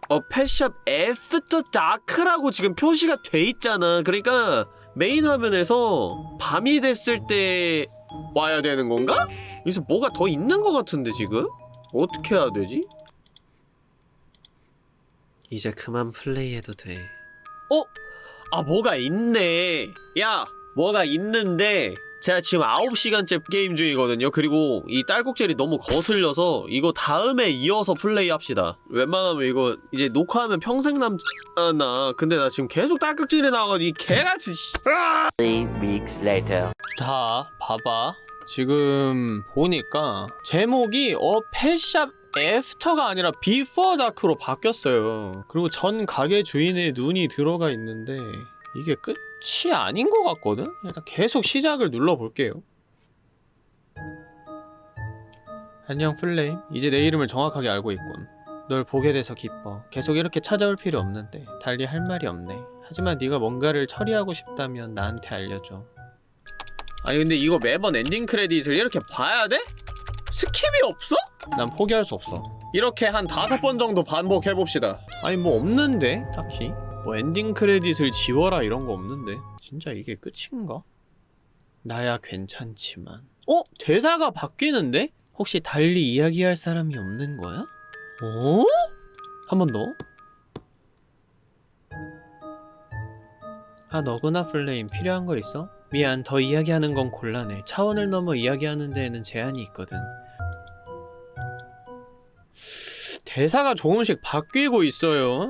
어 Pet Shop After Dark라고 지금 표시가 돼 있잖아. 그러니까 메인 화면에서 밤이 됐을 때 와야 되는 건가? 여기서 뭐가 더 있는 것 같은데 지금? 어떻게 해야 되지? 이제 그만 플레이해도 돼. 어? 아 뭐가 있네. 야 뭐가 있는데 제가 지금 9시간째 게임 중이거든요. 그리고 이 딸꾹질이 너무 거슬려서 이거 다음에 이어서 플레이합시다. 웬만하면 이거 이제 녹화하면 평생 남잖아. 근데 나 지금 계속 딸꾹질이 나와가지고 이 개같이 씨. Three weeks later. 자, 봐봐. 지금 보니까 제목이 어 Pet Shop After가 아니라 Before Dark로 바뀌었어요. 그리고 전 가게 주인의 눈이 들어가 있는데 이게 끝이 아닌 것 같거든? 일단 계속 시작을 눌러볼게요. 안녕 플레임. 이제 내 이름을 정확하게 알고 있군. 널 보게 돼서 기뻐. 계속 이렇게 찾아올 필요 없는데 달리 할 말이 없네. 하지만 네가 뭔가를 처리하고 싶다면 나한테 알려줘. 아니 근데 이거 매번 엔딩 크레딧을 이렇게 봐야 돼? skip이 없어? 난 포기할 수 없어 이렇게 한 다섯 번 정도 반복해봅시다 아니 뭐 없는데 딱히 뭐 엔딩 크레딧을 지워라 이런 거 없는데 진짜 이게 끝인가? 나야 괜찮지만 어? 대사가 바뀌는데? 혹시 달리 이야기할 사람이 없는 거야? 어? 한 번 더? 아 너구나 플레임 필요한 거 있어? 미안 더 이야기하는 건 곤란해 차원을 넘어 이야기하는 데에는 제한이 있거든 대사가 조금씩 바뀌고 있어요.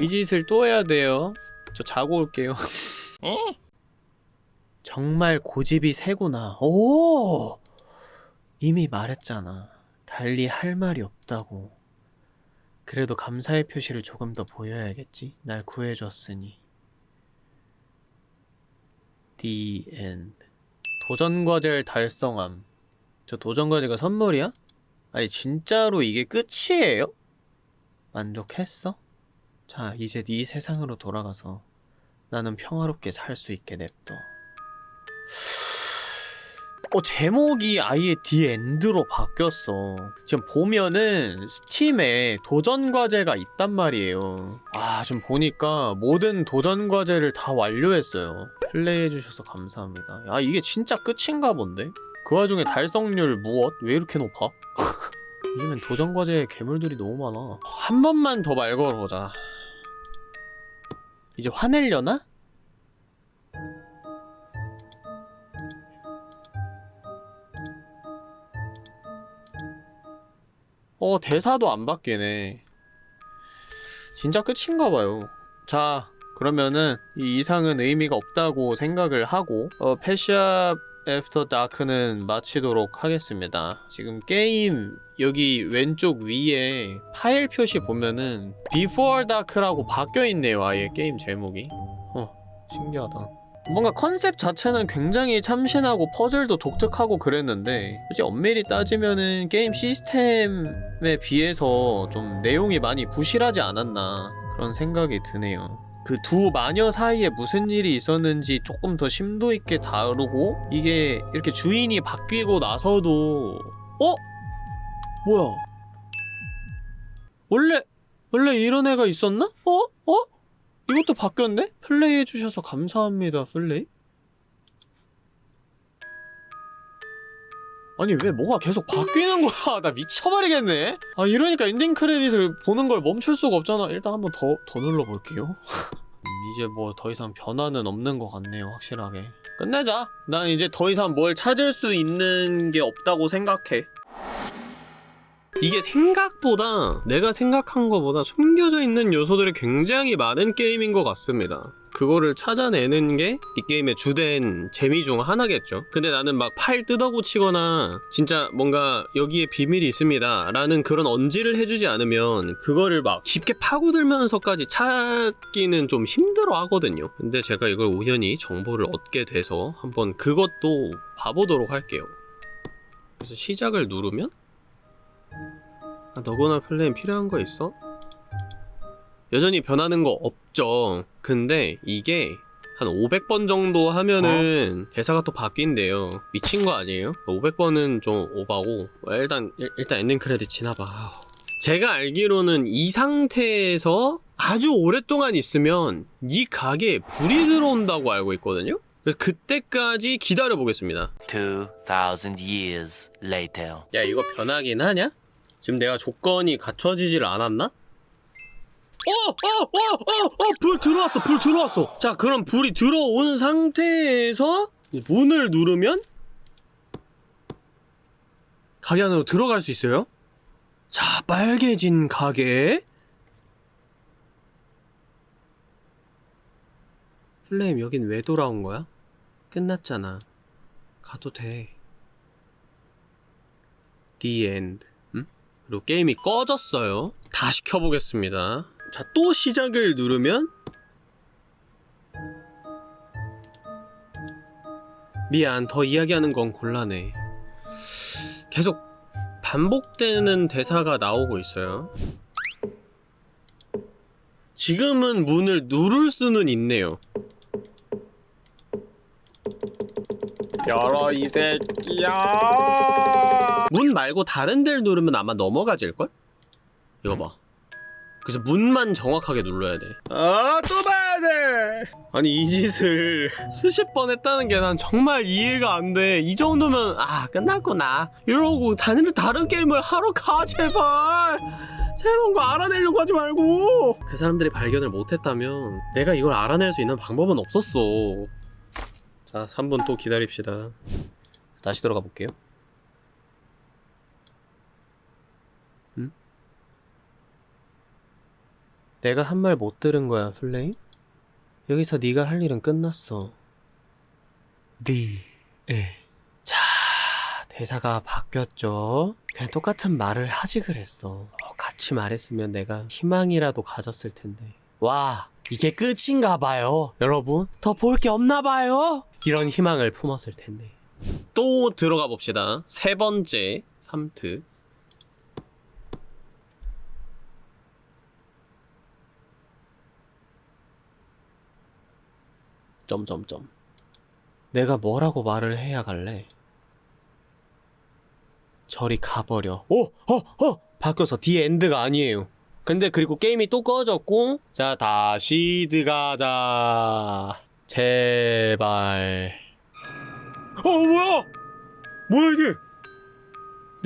이 짓을 또 해야 돼요. 저 자고 올게요. 정말 고집이 세구나. 오! 이미 말했잖아. 달리 할 말이 없다고. 그래도 감사의 표시를 조금 더 보여야겠지? 날 구해줬으니. The End. 도전 과제를 달성함. 저 도전 과제가 선물이야? 아니 진짜로 이게 끝이에요? 만족했어? 자 이제 네 세상으로 돌아가서 나는 평화롭게 살 수 있게 냅둬. 어 제목이 아예 디 엔드로 바뀌었어. 지금 보면은 스팀에 도전 과제가 있단 말이에요. 아 지금 보니까 모든 도전 과제를 다 완료했어요. 플레이해주셔서 감사합니다. 아 이게 진짜 끝인가 본데? 그 와중에 달성률 무엇? 왜 이렇게 높아? 요즘엔 도전 과제에 괴물들이 너무 많아. 한 번만 더 말 걸어보자. 이제 화내려나? 어 대사도 안 바뀌네 진짜 끝인가봐요 자 그러면은 이 이상은 의미가 없다고 생각을 하고 어 Pet Shop After Dark는 마치도록 하겠습니다. 지금 게임 여기 왼쪽 위에 파일 표시 보면은 Before Dark라고 바뀌어있네요 아예 게임 제목이. 어 신기하다. 뭔가 컨셉 자체는 굉장히 참신하고 퍼즐도 독특하고 그랬는데 솔직히 엄밀히 따지면은 게임 시스템에 비해서 좀 내용이 많이 부실하지 않았나 그런 생각이 드네요 그 두 마녀 사이에 무슨 일이 있었는지 조금 더 심도 있게 다루고 이게 이렇게 주인이 바뀌고 나서도 어? 뭐야 원래 원래 이런 애가 있었나? 어? 어? 이것도 바뀌었네? 플레이해주셔서 감사합니다, 플레이? 아니, 왜 뭐가 계속 바뀌는 거야? 나 미쳐버리겠네? 아, 이러니까 엔딩 크레딧을 보는 걸 멈출 수가 없잖아. 일단 한번 더, 더 눌러볼게요. 음, 이제 뭐 더 이상 변화는 없는 것 같네요, 확실하게. 끝내자. 난 이제 더 이상 뭘 찾을 수 있는 게 없다고 생각해. 이게 생각보다 내가 생각한 것보다 숨겨져 있는 요소들이 굉장히 많은 게임인 것 같습니다. 그거를 찾아내는 게 이 게임의 주된 재미 중 하나겠죠. 근데 나는 막 파일 뜯어고치거나 진짜 뭔가 여기에 비밀이 있습니다 라는 그런 언지를 해주지 않으면 그거를 막 쉽게 파고들면서까지 찾기는 좀 힘들어 하거든요. 근데 제가 이걸 우연히 정보를 얻게 돼서 한번 그것도 봐보도록 할게요. 그래서 시작을 누르면 아, 너거나 플레임 필요한 거 있어? 여전히 변하는 거 없죠. 근데 이게 한 500번 정도 하면은 대사가 또 바뀐대요. 미친 거 아니에요? 500번은 좀 오바고 뭐 일단 일, 일단 엔딩 크레딧 지나봐. 제가 알기로는 이 상태에서 아주 오랫동안 있으면 이 가게에 불이 들어온다고 알고 있거든요. 그래서 그때까지 기다려 보겠습니다. 2,000 years later. 야 이거 변하긴 하냐? 지금 내가 조건이 갖춰지질 않았나? 어! 어! 어! 어! 어! 불 들어왔어! 불 들어왔어! 자 그럼 불이 들어온 상태에서 문을 누르면 가게 안으로 들어갈 수 있어요? 자 빨개진 가게 플레임 여긴 왜 돌아온 거야? 끝났잖아 가도 돼 The end. 음? 그리고 게임이 꺼졌어요. 다시 켜보겠습니다. 자, 또 시작을 누르면 미안, 더 이야기하는 건 곤란해. 계속 반복되는 대사가 나오고 있어요. 지금은 문을 누를 수는 있네요. 열어 이 새끼야. 문 말고 다른 데를 누르면 아마 넘어가질걸? 이거 봐. 그래서 문만 정확하게 눌러야 돼. 아, 또 봐야 돼. 아니 이 짓을 수십 번 했다는 게 난 정말 이해가 안 돼. 이 정도면 아 끝났구나. 이러고 다른 다른 게임을 하러 가 제발. 새로운 거 알아내려고 하지 말고. 그 사람들이 발견을 못했다면 내가 이걸 알아낼 수 있는 방법은 없었어. 자 3분 또 기다립시다. 다시 들어가 볼게요. 내가 한 말 못 들은 거야, 플레임? 여기서 네가 할 일은 끝났어. 네, 에. 자, 대사가 바뀌었죠. 그냥 똑같은 말을 하지 그랬어. 어, 같이 말했으면 내가 희망이라도 가졌을 텐데. 와, 이게 끝인가 봐요, 여러분. 더 볼 게 없나 봐요. 이런 희망을 품었을 텐데. 또 들어가 봅시다. 세 번째 3트. 점점점. 내가 뭐라고 말을 해야 갈래? 저리 가버려. 오! 어! 어! 바뀌어서 The End가 아니에요. 근데 그리고 게임이 또 꺼졌고 자 다시 들어가자. 제발. 어 뭐야? 뭐야 이게?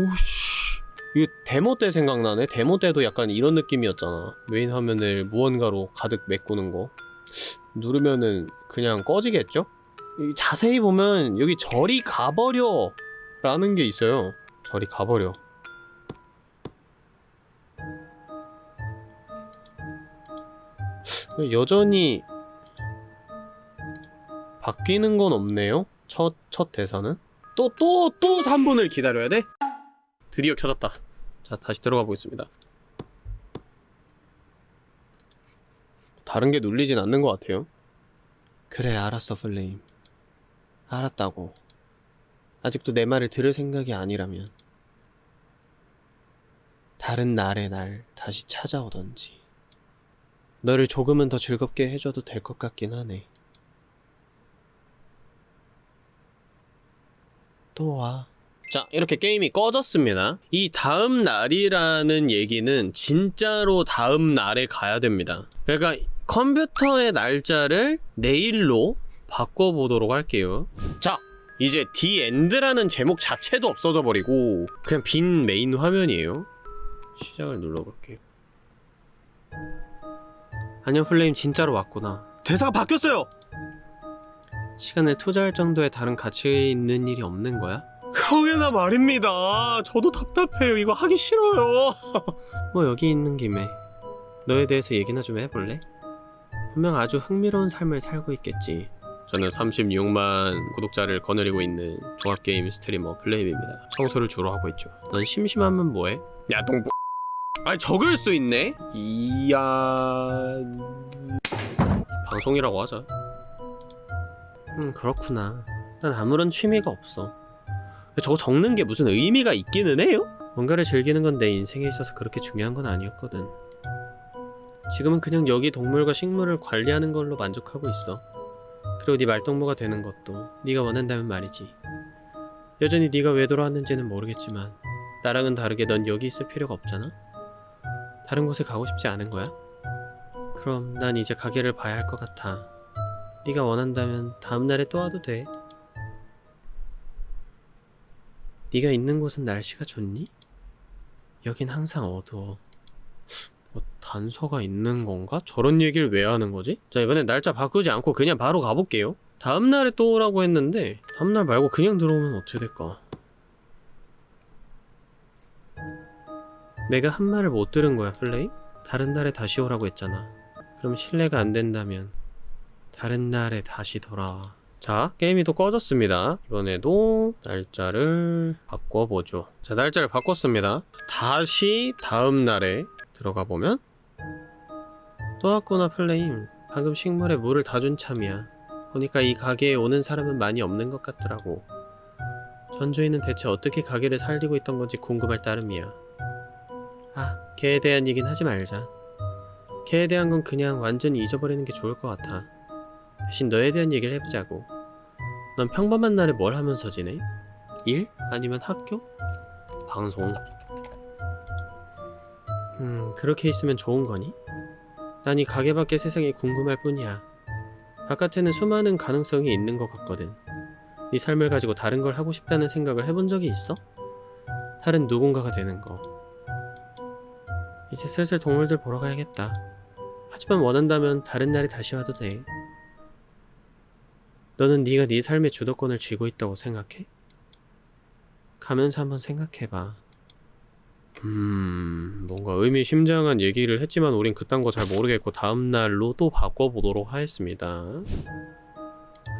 오씨. 이게 데모 때 생각나네. 데모 때도 약간 이런 느낌이었잖아. 메인 화면을 무언가로 가득 메꾸는 거. 누르면은 그냥 꺼지겠죠? 이 자세히 보면 여기 저리 가버려 라는 게 있어요. 저리 가버려. 여전히 바뀌는 건 없네요. 첫, 첫 대사는. 또 또 또 3분을 기다려야 돼? 드디어 켜졌다. 자 다시 들어가 보겠습니다 다른 게 눌리진 않는 것 같아요. 그래, 알았어, 플레임. 알았다고. 아직도 내 말을 들을 생각이 아니라면. 다른 날의 날 다시 찾아오던지. 너를 조금은 더 즐겁게 해줘도 될 것 같긴 하네. 또 와. 자, 이렇게 게임이 꺼졌습니다. 이 다음 날이라는 얘기는 진짜로 다음 날에 가야 됩니다. 그러니까 컴퓨터의 날짜를 내일로 바꿔보도록 할게요. 자, 이제 End라는 제목 자체도 없어져 버리고 그냥 빈 메인 화면이에요. 시작을 눌러볼게요. 안녕 플레임 진짜로 왔구나. 대사가 바뀌었어요! 시간을 투자할 정도의 다른 가치 있는 일이 없는 거야? 그러게나 말입니다. 저도 답답해요. 이거 하기 싫어요. 뭐 여기 있는 김에 너에 대해서 얘기나 좀 해볼래? 분명 아주 흥미로운 삶을 살고 있겠지. 저는 36만 구독자를 거느리고 있는 종합게임 스트리머 플레임입니다. 청소를 주로 하고 있죠. 넌 심심하면 뭐해? 야, 동... 아니, 적을 수 있네? 이야... 방송이라고 하자. 음, 그렇구나. 난 아무런 취미가 없어. 저거 적는 게 무슨 의미가 있기는 해요? 뭔가를 즐기는 건 내 인생에 있어서 그렇게 중요한 건 아니었거든. 지금은 그냥 여기 동물과 식물을 관리하는 걸로 만족하고 있어. 그리고 네 말동무가 되는 것도 네가 원한다면 말이지. 여전히 네가 왜 돌아왔는지는 모르겠지만 나랑은 다르게 넌 여기 있을 필요가 없잖아. 다른 곳에 가고 싶지 않은 거야? 그럼 난 이제 가게를 봐야 할 것 같아. 네가 원한다면 다음 날에 또 와도 돼. 네가 있는 곳은 날씨가 좋니? 여긴 항상 어두워. 뭐 단서가 있는 건가? 저런 얘기를 왜 하는 거지? 자 이번엔 날짜 바꾸지 않고 그냥 바로 가볼게요. 다음 날에 또 오라고 했는데 다음 날 말고 그냥 들어오면 어떻게 될까? 내가 한 말을 못 들은 거야, 플레이? 다른 날에 다시 오라고 했잖아. 그럼 신뢰가 안 된다면 다른 날에 다시 돌아와. 자, 게임이 또 꺼졌습니다. 이번에도 날짜를 바꿔보죠. 자, 날짜를 바꿨습니다. 다시 다음 날에 들어가 보면 또 왔구나, 플레임. 방금 식물에 물을 다 준 참이야. 보니까 이 가게에 오는 사람은 많이 없는 것 같더라고. 전주인은 대체 어떻게 가게를 살리고 있던 건지 궁금할 따름이야. 아, 걔에 대한 얘긴 하지 말자. 걔에 대한 건 그냥 완전히 잊어버리는 게 좋을 것 같아. 대신 너에 대한 얘기를 해보자고. 넌 평범한 날에 뭘 하면서 지내? 일? 아니면 학교? 방송? 음, 그렇게 있으면 좋은 거니? 난 이 가게 밖의 세상이 궁금할 뿐이야. 바깥에는 수많은 가능성이 있는 것 같거든. 네 삶을 가지고 다른 걸 하고 싶다는 생각을 해본 적이 있어? 다른 누군가가 되는 거. 이제 슬슬 동물들 보러 가야겠다. 하지만 원한다면 다른 날에 다시 와도 돼. 너는 네가 네 삶의 주도권을 쥐고 있다고 생각해? 가면서 한번 생각해봐. 음, 뭔가 의미심장한 얘기를 했지만 우린 그딴 거 잘 모르겠고 다음 날로 또 바꿔보도록 하겠습니다.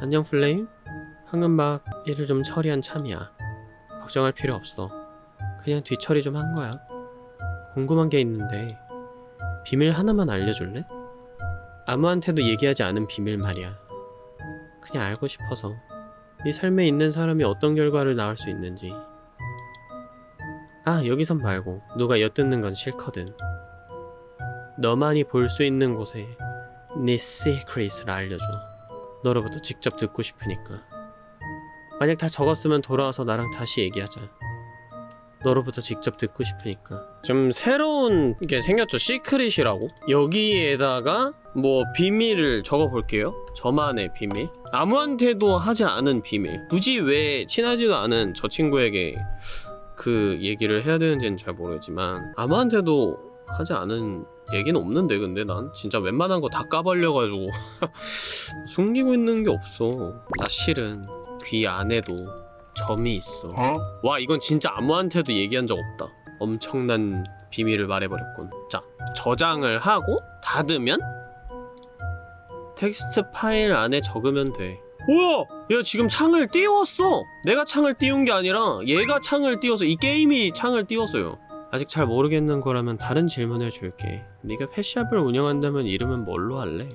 안녕 플레임? 막 일을 좀 처리한 참이야. 걱정할 필요 없어. 그냥 뒤처리 좀 한 거야. 궁금한 게 있는데 비밀 하나만 알려줄래? 아무한테도 얘기하지 않은 비밀 말이야. 그냥 알고 싶어서 네 삶에 있는 사람이 어떤 결과를 낳을 수 있는지. 아 여기선 말고 누가 엿듣는 건 싫거든. 너만이 볼 수 있는 곳에 네 시크릿을 알려줘. 너로부터 직접 듣고 싶으니까. 만약 다 적었으면 돌아와서 나랑 다시 얘기하자. 너로부터 직접 듣고 싶으니까. 좀 새로운 게 생겼죠. secret이라고. 여기에다가 뭐 비밀을 적어볼게요. 저만의 비밀. 아무한테도 하지 않은 비밀. 굳이 왜 친하지도 않은 저 친구에게 그 얘기를 해야 되는지는 잘 모르지만 아무한테도 하지 않은 얘기는 없는데 근데 난 진짜 웬만한 거 다 까발려가지고 숨기고 있는 게 없어. 나 실은 귀 안에도 점이 있어. 와 이건 진짜 아무한테도 얘기한 적 없다. 엄청난 비밀을 말해버렸군. 자 저장을 하고 닫으면 텍스트 파일 안에 적으면 돼. 우와 얘 지금 창을 띄웠어 내가 창을 띄운 게 아니라 얘가 창을 띄워서 이 게임이 창을 띄웠어요 아직 잘 모르겠는 거라면 다른 질문을 줄게 네가 펫샵을 운영한다면 이름은 뭘로 할래?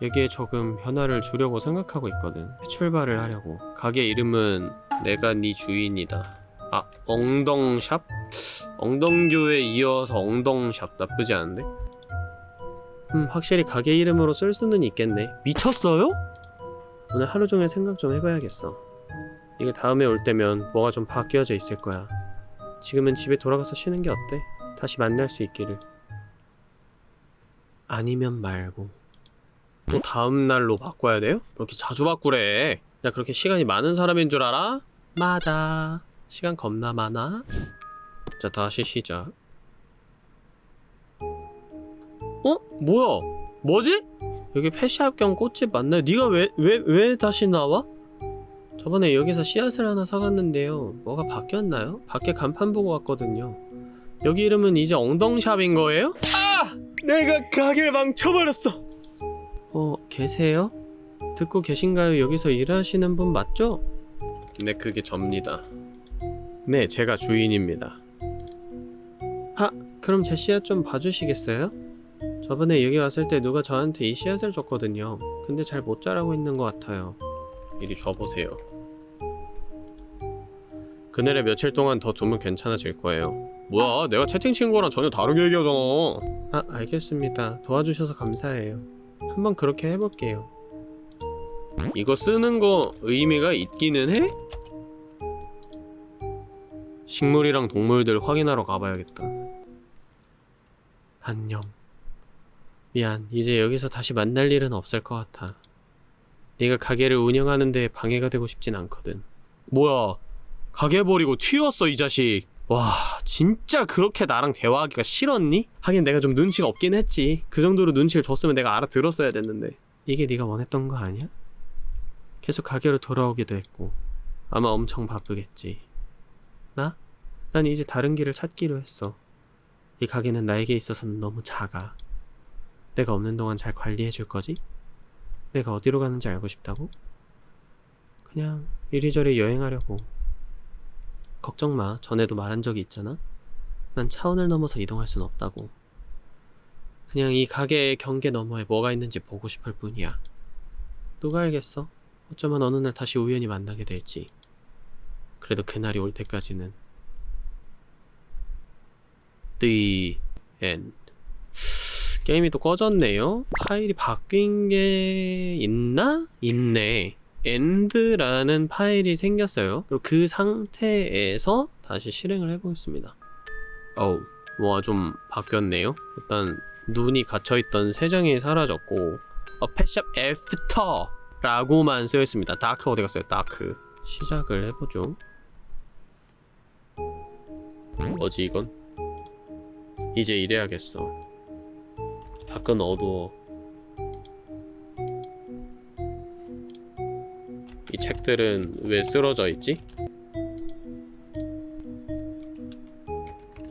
여기에 조금 변화를 주려고 생각하고 있거든 출발을 하려고 가게 이름은 내가 네 주인이다 아 엉덩샵? 엉덩교에 이어서 엉덩샵 나쁘지 않은데? 음 확실히 가게 이름으로 쓸 수는 있겠네 미쳤어요? 오늘 하루 종일 생각 좀 해봐야겠어 이게 다음에 올 때면 뭐가 좀 바뀌어져 있을 거야 지금은 집에 돌아가서 쉬는 게 어때? 다시 만날 수 있기를 아니면 말고 또 다음 날로 바꿔야 돼요? 그렇게 자주 바꾸래. 나 그렇게 시간이 많은 사람인 줄 알아? 맞아. 시간 겁나 많아. 자, 다시 시작. 어? 뭐야? 뭐지? 여기 펫샵 겸 꽃집 맞나요? 네가 왜, 왜, 왜 다시 나와? 저번에 여기서 씨앗을 하나 사갔는데요. 뭐가 바뀌었나요? 밖에 간판 보고 왔거든요. 여기 이름은 이제 엉덩샵인 거예요? 아! 내가 가게를 망쳐버렸어! 어, 계세요? 듣고 계신가요? 여기서 일하시는 분 맞죠? 네, 그게 접니다. 네, 제가 주인입니다. 아, 그럼 제 씨앗 좀 봐주시겠어요? 저번에 여기 왔을 때 누가 저한테 이 씨앗을 줬거든요. 근데 잘 못 자라고 있는 것 같아요. 이리 줘보세요. 그날에 며칠 동안 더 두면 괜찮아질 거예요. 뭐야, 내가 채팅 친 거랑 전혀 다르게 얘기하잖아. 아, 알겠습니다. 도와주셔서 감사해요. 한번 그렇게 해볼게요. 이거 쓰는 거 의미가 있기는 해? 식물이랑 동물들 확인하러 가봐야겠다. 안녕. 미안, 이제 여기서 다시 만날 일은 없을 것 같아. 네가 가게를 운영하는 데 방해가 되고 싶진 않거든. 뭐야, 가게 버리고 튀었어, 이 자식. 와, 진짜 그렇게 나랑 대화하기가 싫었니? 하긴 내가 좀 눈치가 없긴 했지. 그 정도로 눈치를 줬으면 내가 알아들었어야 됐는데. 이게 네가 원했던 거 아니야? 계속 가게로 돌아오기도 했고 아마 엄청 바쁘겠지. 나? 난 이제 다른 길을 찾기로 했어. 이 가게는 나에게 있어서는 너무 작아. 내가 없는 동안 잘 관리해 줄 거지? 내가 어디로 가는지 알고 싶다고? 그냥 이리저리 여행하려고. 걱정 마. 전에도 말한 적이 있잖아. 난 차원을 넘어서 이동할 순 없다고. 그냥 이 가게의 경계 너머에 뭐가 있는지 보고 싶을 뿐이야. 누가 알겠어? 어쩌면 어느 날 다시 우연히 만나게 될지. 그래도 그날이 올 때까지는. The end. 게임이 또 꺼졌네요. 파일이 바뀐 게 있나? 있네. end라는 파일이 생겼어요. 그리고 그 상태에서 다시 실행을 해보겠습니다. 어우, 뭐가 좀 바뀌었네요. 일단 눈이 갇혀있던 세 장이 사라졌고 어, Pet Shop After 라고만 쓰여있습니다. Dark 어디 갔어요? Dark 시작을 해보죠. 뭐지 이건? 이제 이래야겠어. 밖은 어두워. 이 책들은 왜 쓰러져 있지?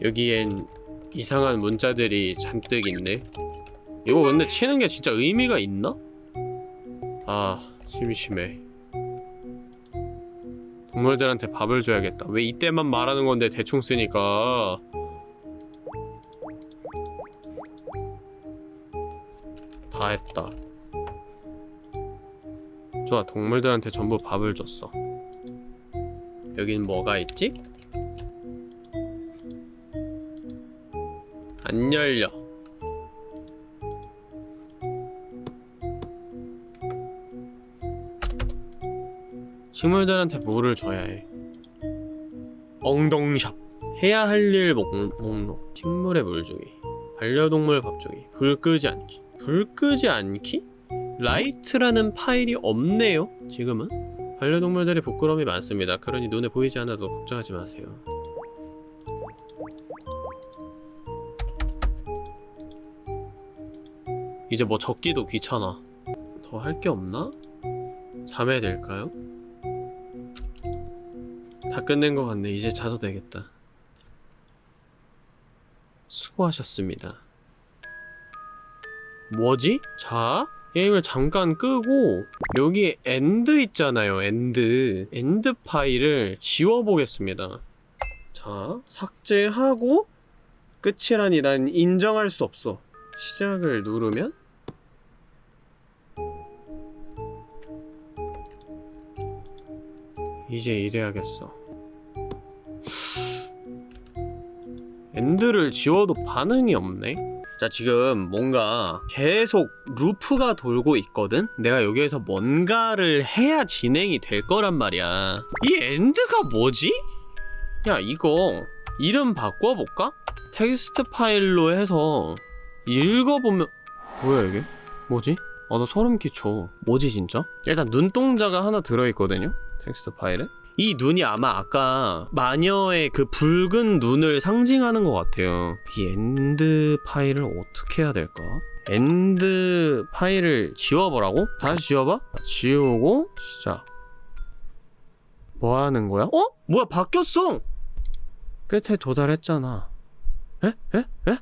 여기엔 이상한 문자들이 잔뜩 있네. 이거 근데 치는 게 진짜 의미가 있나? 아, 심심해. 동물들한테 밥을 줘야겠다. 왜 이때만 말하는 건데 대충 쓰니까. 다 했다. 좋아, 동물들한테 전부 밥을 줬어. 여긴 뭐가 있지? 안 열려. 식물들한테 물을 줘야 해. 엉덩샵. 해야 할 일 목록. 식물에 물 주기. 반려동물 밥 주기. 불 끄지 않기. 불 끄지 않기? light라는 파일이 없네요. 지금은. 반려동물들이 부끄러움이 많습니다. 그러니 눈에 보이지 않아도 걱정하지 마세요. 이제 뭐 적기도 귀찮아. 더 할 게 없나? 자면 될까요? 다 끝낸 것 같네. 이제 자도 되겠다. 수고하셨습니다. 뭐지? 자, 게임을 잠깐 끄고 여기 end 있잖아요. end. end 파일을 지워보겠습니다. 자, 삭제하고 끝이라니 난 인정할 수 없어. 시작을 누르면 이제 이래야겠어. end를 지워도 반응이 없네? 자, 지금 뭔가 계속 루프가 돌고 있거든? 내가 여기에서 뭔가를 해야 진행이 될 거란 말이야. 이 end가 뭐지? 야, 이거 이름 바꿔볼까? 텍스트 파일로 해서 읽어보면 뭐야 이게? 뭐지? 아 나 소름 끼쳐 뭐지 진짜? 일단 눈동자가 하나 들어있거든요? 텍스트 파일에 이 눈이 아마 아까 마녀의 그 붉은 눈을 상징하는 것 같아요 이 end 파일을 어떻게 해야 될까? end 파일을 지워보라고? 다시 지워봐? 지우고 시작 뭐 하는 거야? 어? 뭐야 바뀌었어 끝에 도달했잖아 에? 에? 에?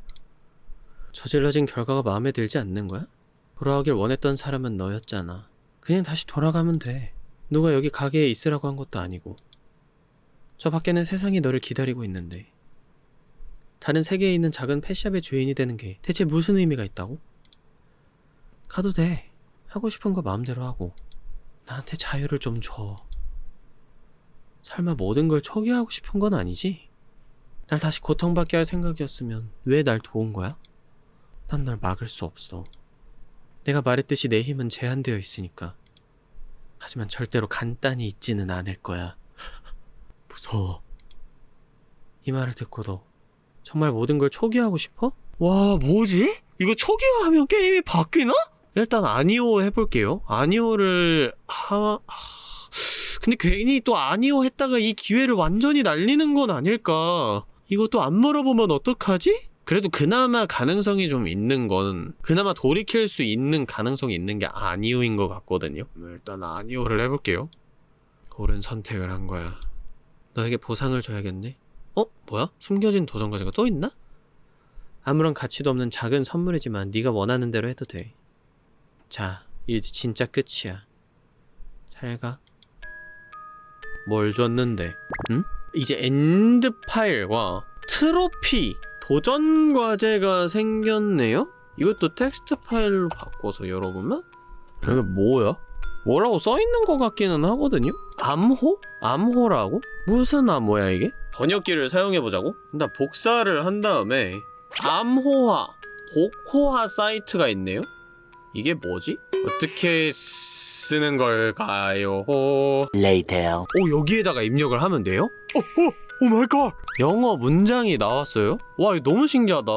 저질러진 결과가 마음에 들지 않는 거야? 돌아오길 원했던 사람은 너였잖아. 그냥 다시 돌아가면 돼. 누가 여기 가게에 있으라고 한 것도 아니고. 저 밖에는 세상이 너를 기다리고 있는데. 다른 세계에 있는 작은 펫샵의 주인이 되는 게 대체 무슨 의미가 있다고? 가도 돼. 하고 싶은 거 마음대로 하고. 나한테 자유를 좀 줘. 설마 모든 걸 초기화하고 싶은 건 아니지? 날 다시 고통받게 할 생각이었으면 왜 날 도운 거야? 난 널 막을 수 없어. 내가 말했듯이 내 힘은 제한되어 있으니까. 하지만 절대로 간단히 잊지는 않을 거야. 무서워. 이 말을 듣고도 정말 모든 걸 초기화하고 싶어? 와, 뭐지? 이거 초기화하면 게임이 바뀌나? 일단 아니오 해볼게요. 아니오를 하... 하... 근데 괜히 또 아니오 했다가 이 기회를 완전히 날리는 건 아닐까. 이것도 안 물어보면 어떡하지? 그래도 그나마 가능성이 좀 있는 건 그나마 돌이킬 수 있는 가능성이 있는 게 아니오인 것 같거든요. 일단 아니오를 해볼게요. 옳은 선택을 한 거야. 너에게 보상을 줘야겠네. 어? 뭐야? 숨겨진 도전 과제가 또 있나? 아무런 가치도 없는 작은 선물이지만 네가 원하는 대로 해도 돼. 자, 이제 진짜 끝이야. 잘 가. 뭘 줬는데? 응? 이제 end 파일과 트로피 도전 과제가 생겼네요? 이것도 텍스트 파일로 바꿔서 열어보면? 이게 뭐야? 뭐라고 써있는 것 같기는 하거든요? 암호? 암호라고? 무슨 암호야 이게? 번역기를 사용해보자고? 일단 복사를 한 다음에 암호화, 복호화 사이트가 있네요? 이게 뭐지? 어떻게 쓰는 걸까요? 호... Later. 오 여기에다가 입력을 하면 돼요? 어, oh my god 영어 문장이 나왔어요? 와 이거 너무 신기하다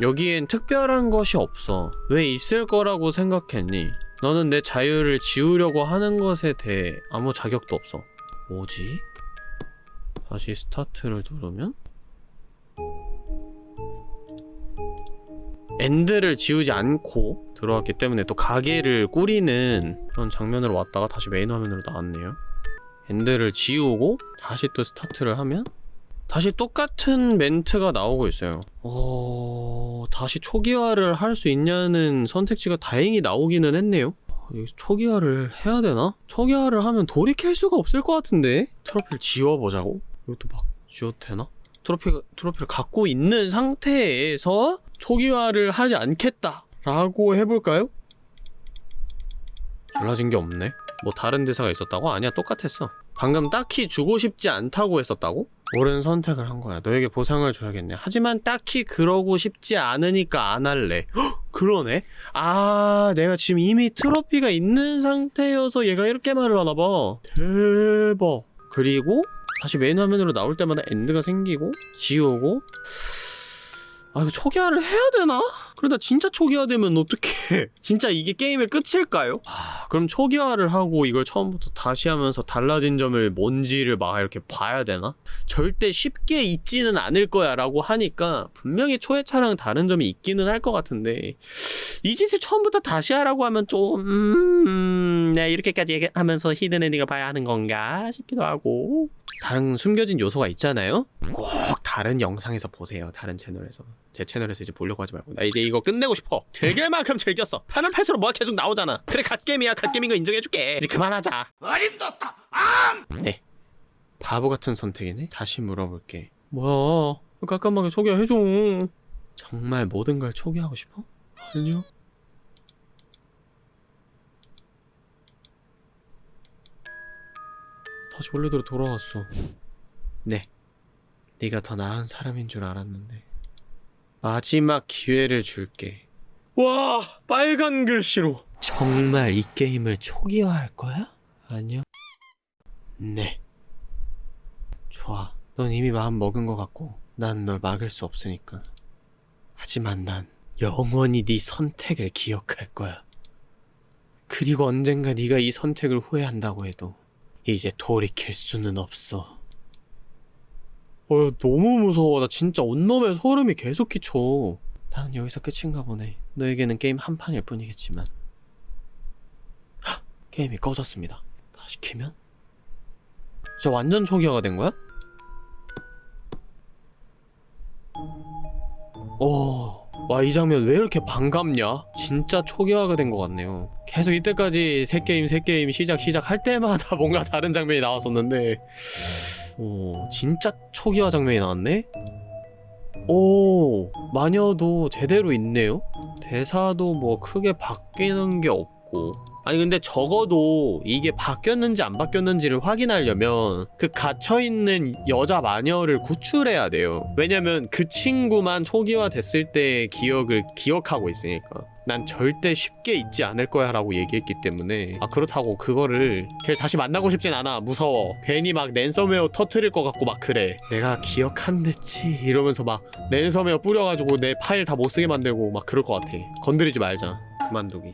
여기엔 특별한 것이 없어 왜 있을 거라고 생각했니? 너는 내 자유를 지우려고 하는 것에 대해 아무 자격도 없어 뭐지? 다시 스타트를 누르면? end를 지우지 않고 들어왔기 때문에 또 가게를 꾸리는 그런 장면으로 왔다가 다시 메인 화면으로 나왔네요 end를 지우고 다시 또 스타트를 하면 다시 똑같은 멘트가 나오고 있어요. 어... 다시 초기화를 할 수 있냐는 선택지가 다행히 나오기는 했네요. 어, 이거 초기화를 해야 되나? 초기화를 하면 돌이킬 수가 없을 것 같은데? 트로피를 지워보자고? 이것도 막 지워도 되나? 트로피, 트로피를 갖고 있는 상태에서 초기화를 하지 않겠다 라고 해볼까요? 달라진 게 없네 뭐 다른 대사가 있었다고? 아니야 똑같았어 방금 딱히 주고 싶지 않다고 했었다고? 옳은 선택을 한 거야 너에게 보상을 줘야겠네 하지만 딱히 그러고 싶지 않으니까 안 할래 헉, 그러네? 아 내가 지금 이미 트로피가 있는 상태여서 얘가 이렇게 말을 하나봐 대박 그리고 다시 메인 화면으로 나올 때마다 end가 생기고 지우고 아 이거 초기화를 해야 되나? 그러다 진짜 초기화되면 어떡해 진짜 이게 게임의 끝일까요? 아, 그럼 초기화를 하고 이걸 처음부터 다시 하면서 달라진 점을 뭔지를 막 이렇게 봐야 되나? 절대 쉽게 잊지는 않을 거야 라고 하니까 분명히 초회차랑 다른 점이 있기는 할 것 같은데 이 짓을 처음부터 다시 하라고 하면 좀 음, 내가 이렇게까지 얘기하면서 hidden 엔딩을 봐야 하는 건가 싶기도 하고 다른 숨겨진 요소가 있잖아요? 꼭 다른 영상에서 보세요 다른 채널에서. 제 채널에서 이제 보려고 하지 말고. 나 이제 이거 끝내고 싶어. 즐길 만큼 즐겼어. 파면 팔수록 뭐가 계속 나오잖아. 그래 갓게임이야. 갓게임인 거 인정해줄게. 이제 그만하자. 어림도다. 암! 네. 바보 같은 선택이네? 다시 물어볼게. 뭐야? 깜깜하게 소개해줘. 정말 모든 걸 초기하고 싶어? 아니요 다시 원래대로 돌아왔어. 네. 네가 더 나은 사람인 줄 알았는데. 마지막 기회를 줄게. 와 빨간 글씨로. 정말 이 게임을 초기화할 거야? 아니요. 네. 좋아. 넌 이미 마음 먹은 것 같고 난 널 막을 수 없으니까. 하지만 난 영원히 네 선택을 기억할 거야. 그리고 언젠가 네가 이 선택을 후회한다고 해도 이제 돌이킬 수는 없어 어, 너무 무서워. 나 진짜 온몸에 소름이 계속 끼쳐. 나는 여기서 끝인가 보네. 너에게는 게임 한 판일 뿐이겠지만. 헉! 게임이 꺼졌습니다. 다시 키면? 저 완전 초기화가 된 거야? 오, 와, 이 장면 왜 이렇게 반갑냐? 진짜 초기화가 된 것 같네요. 계속 이때까지 새 게임, 새 게임 시작, 시작 할 때마다 뭔가 다른 장면이 나왔었는데, 오, 진짜 초기화 장면이 나왔네? 오, 마녀도 제대로 있네요? 대사도 뭐 크게 바뀌는 게 없고. 아니 근데 적어도 이게 바뀌었는지 안 바뀌었는지를 확인하려면 그 갇혀있는 여자 마녀를 구출해야 돼요. 왜냐면 그 친구만 초기화 됐을 때의 기억을 기억하고 있으니까. 난 절대 쉽게 잊지 않을 거야 라고 얘기했기 때문에. 아 그렇다고 그거를 걔를 다시 만나고 싶진 않아. 무서워. 괜히 막 랜섬웨어 터트릴 것 같고 막 그래. 내가 기억한댔지. 이러면서 막 랜섬웨어 뿌려가지고 내 파일 다 못쓰게 만들고 막 그럴 것 같아. 건드리지 말자. 그만두기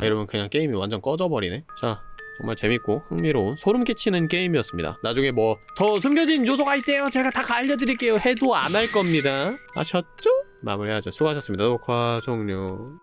아, 이러면 그냥 게임이 완전 꺼져버리네. 자 정말 재밌고 흥미로운 소름 끼치는 게임이었습니다. 나중에 뭐 더 숨겨진 요소가 있대요. 제가 다 알려드릴게요. 해도 안 할 겁니다. 아셨죠? 마무리하죠. 수고하셨습니다. 녹화 종료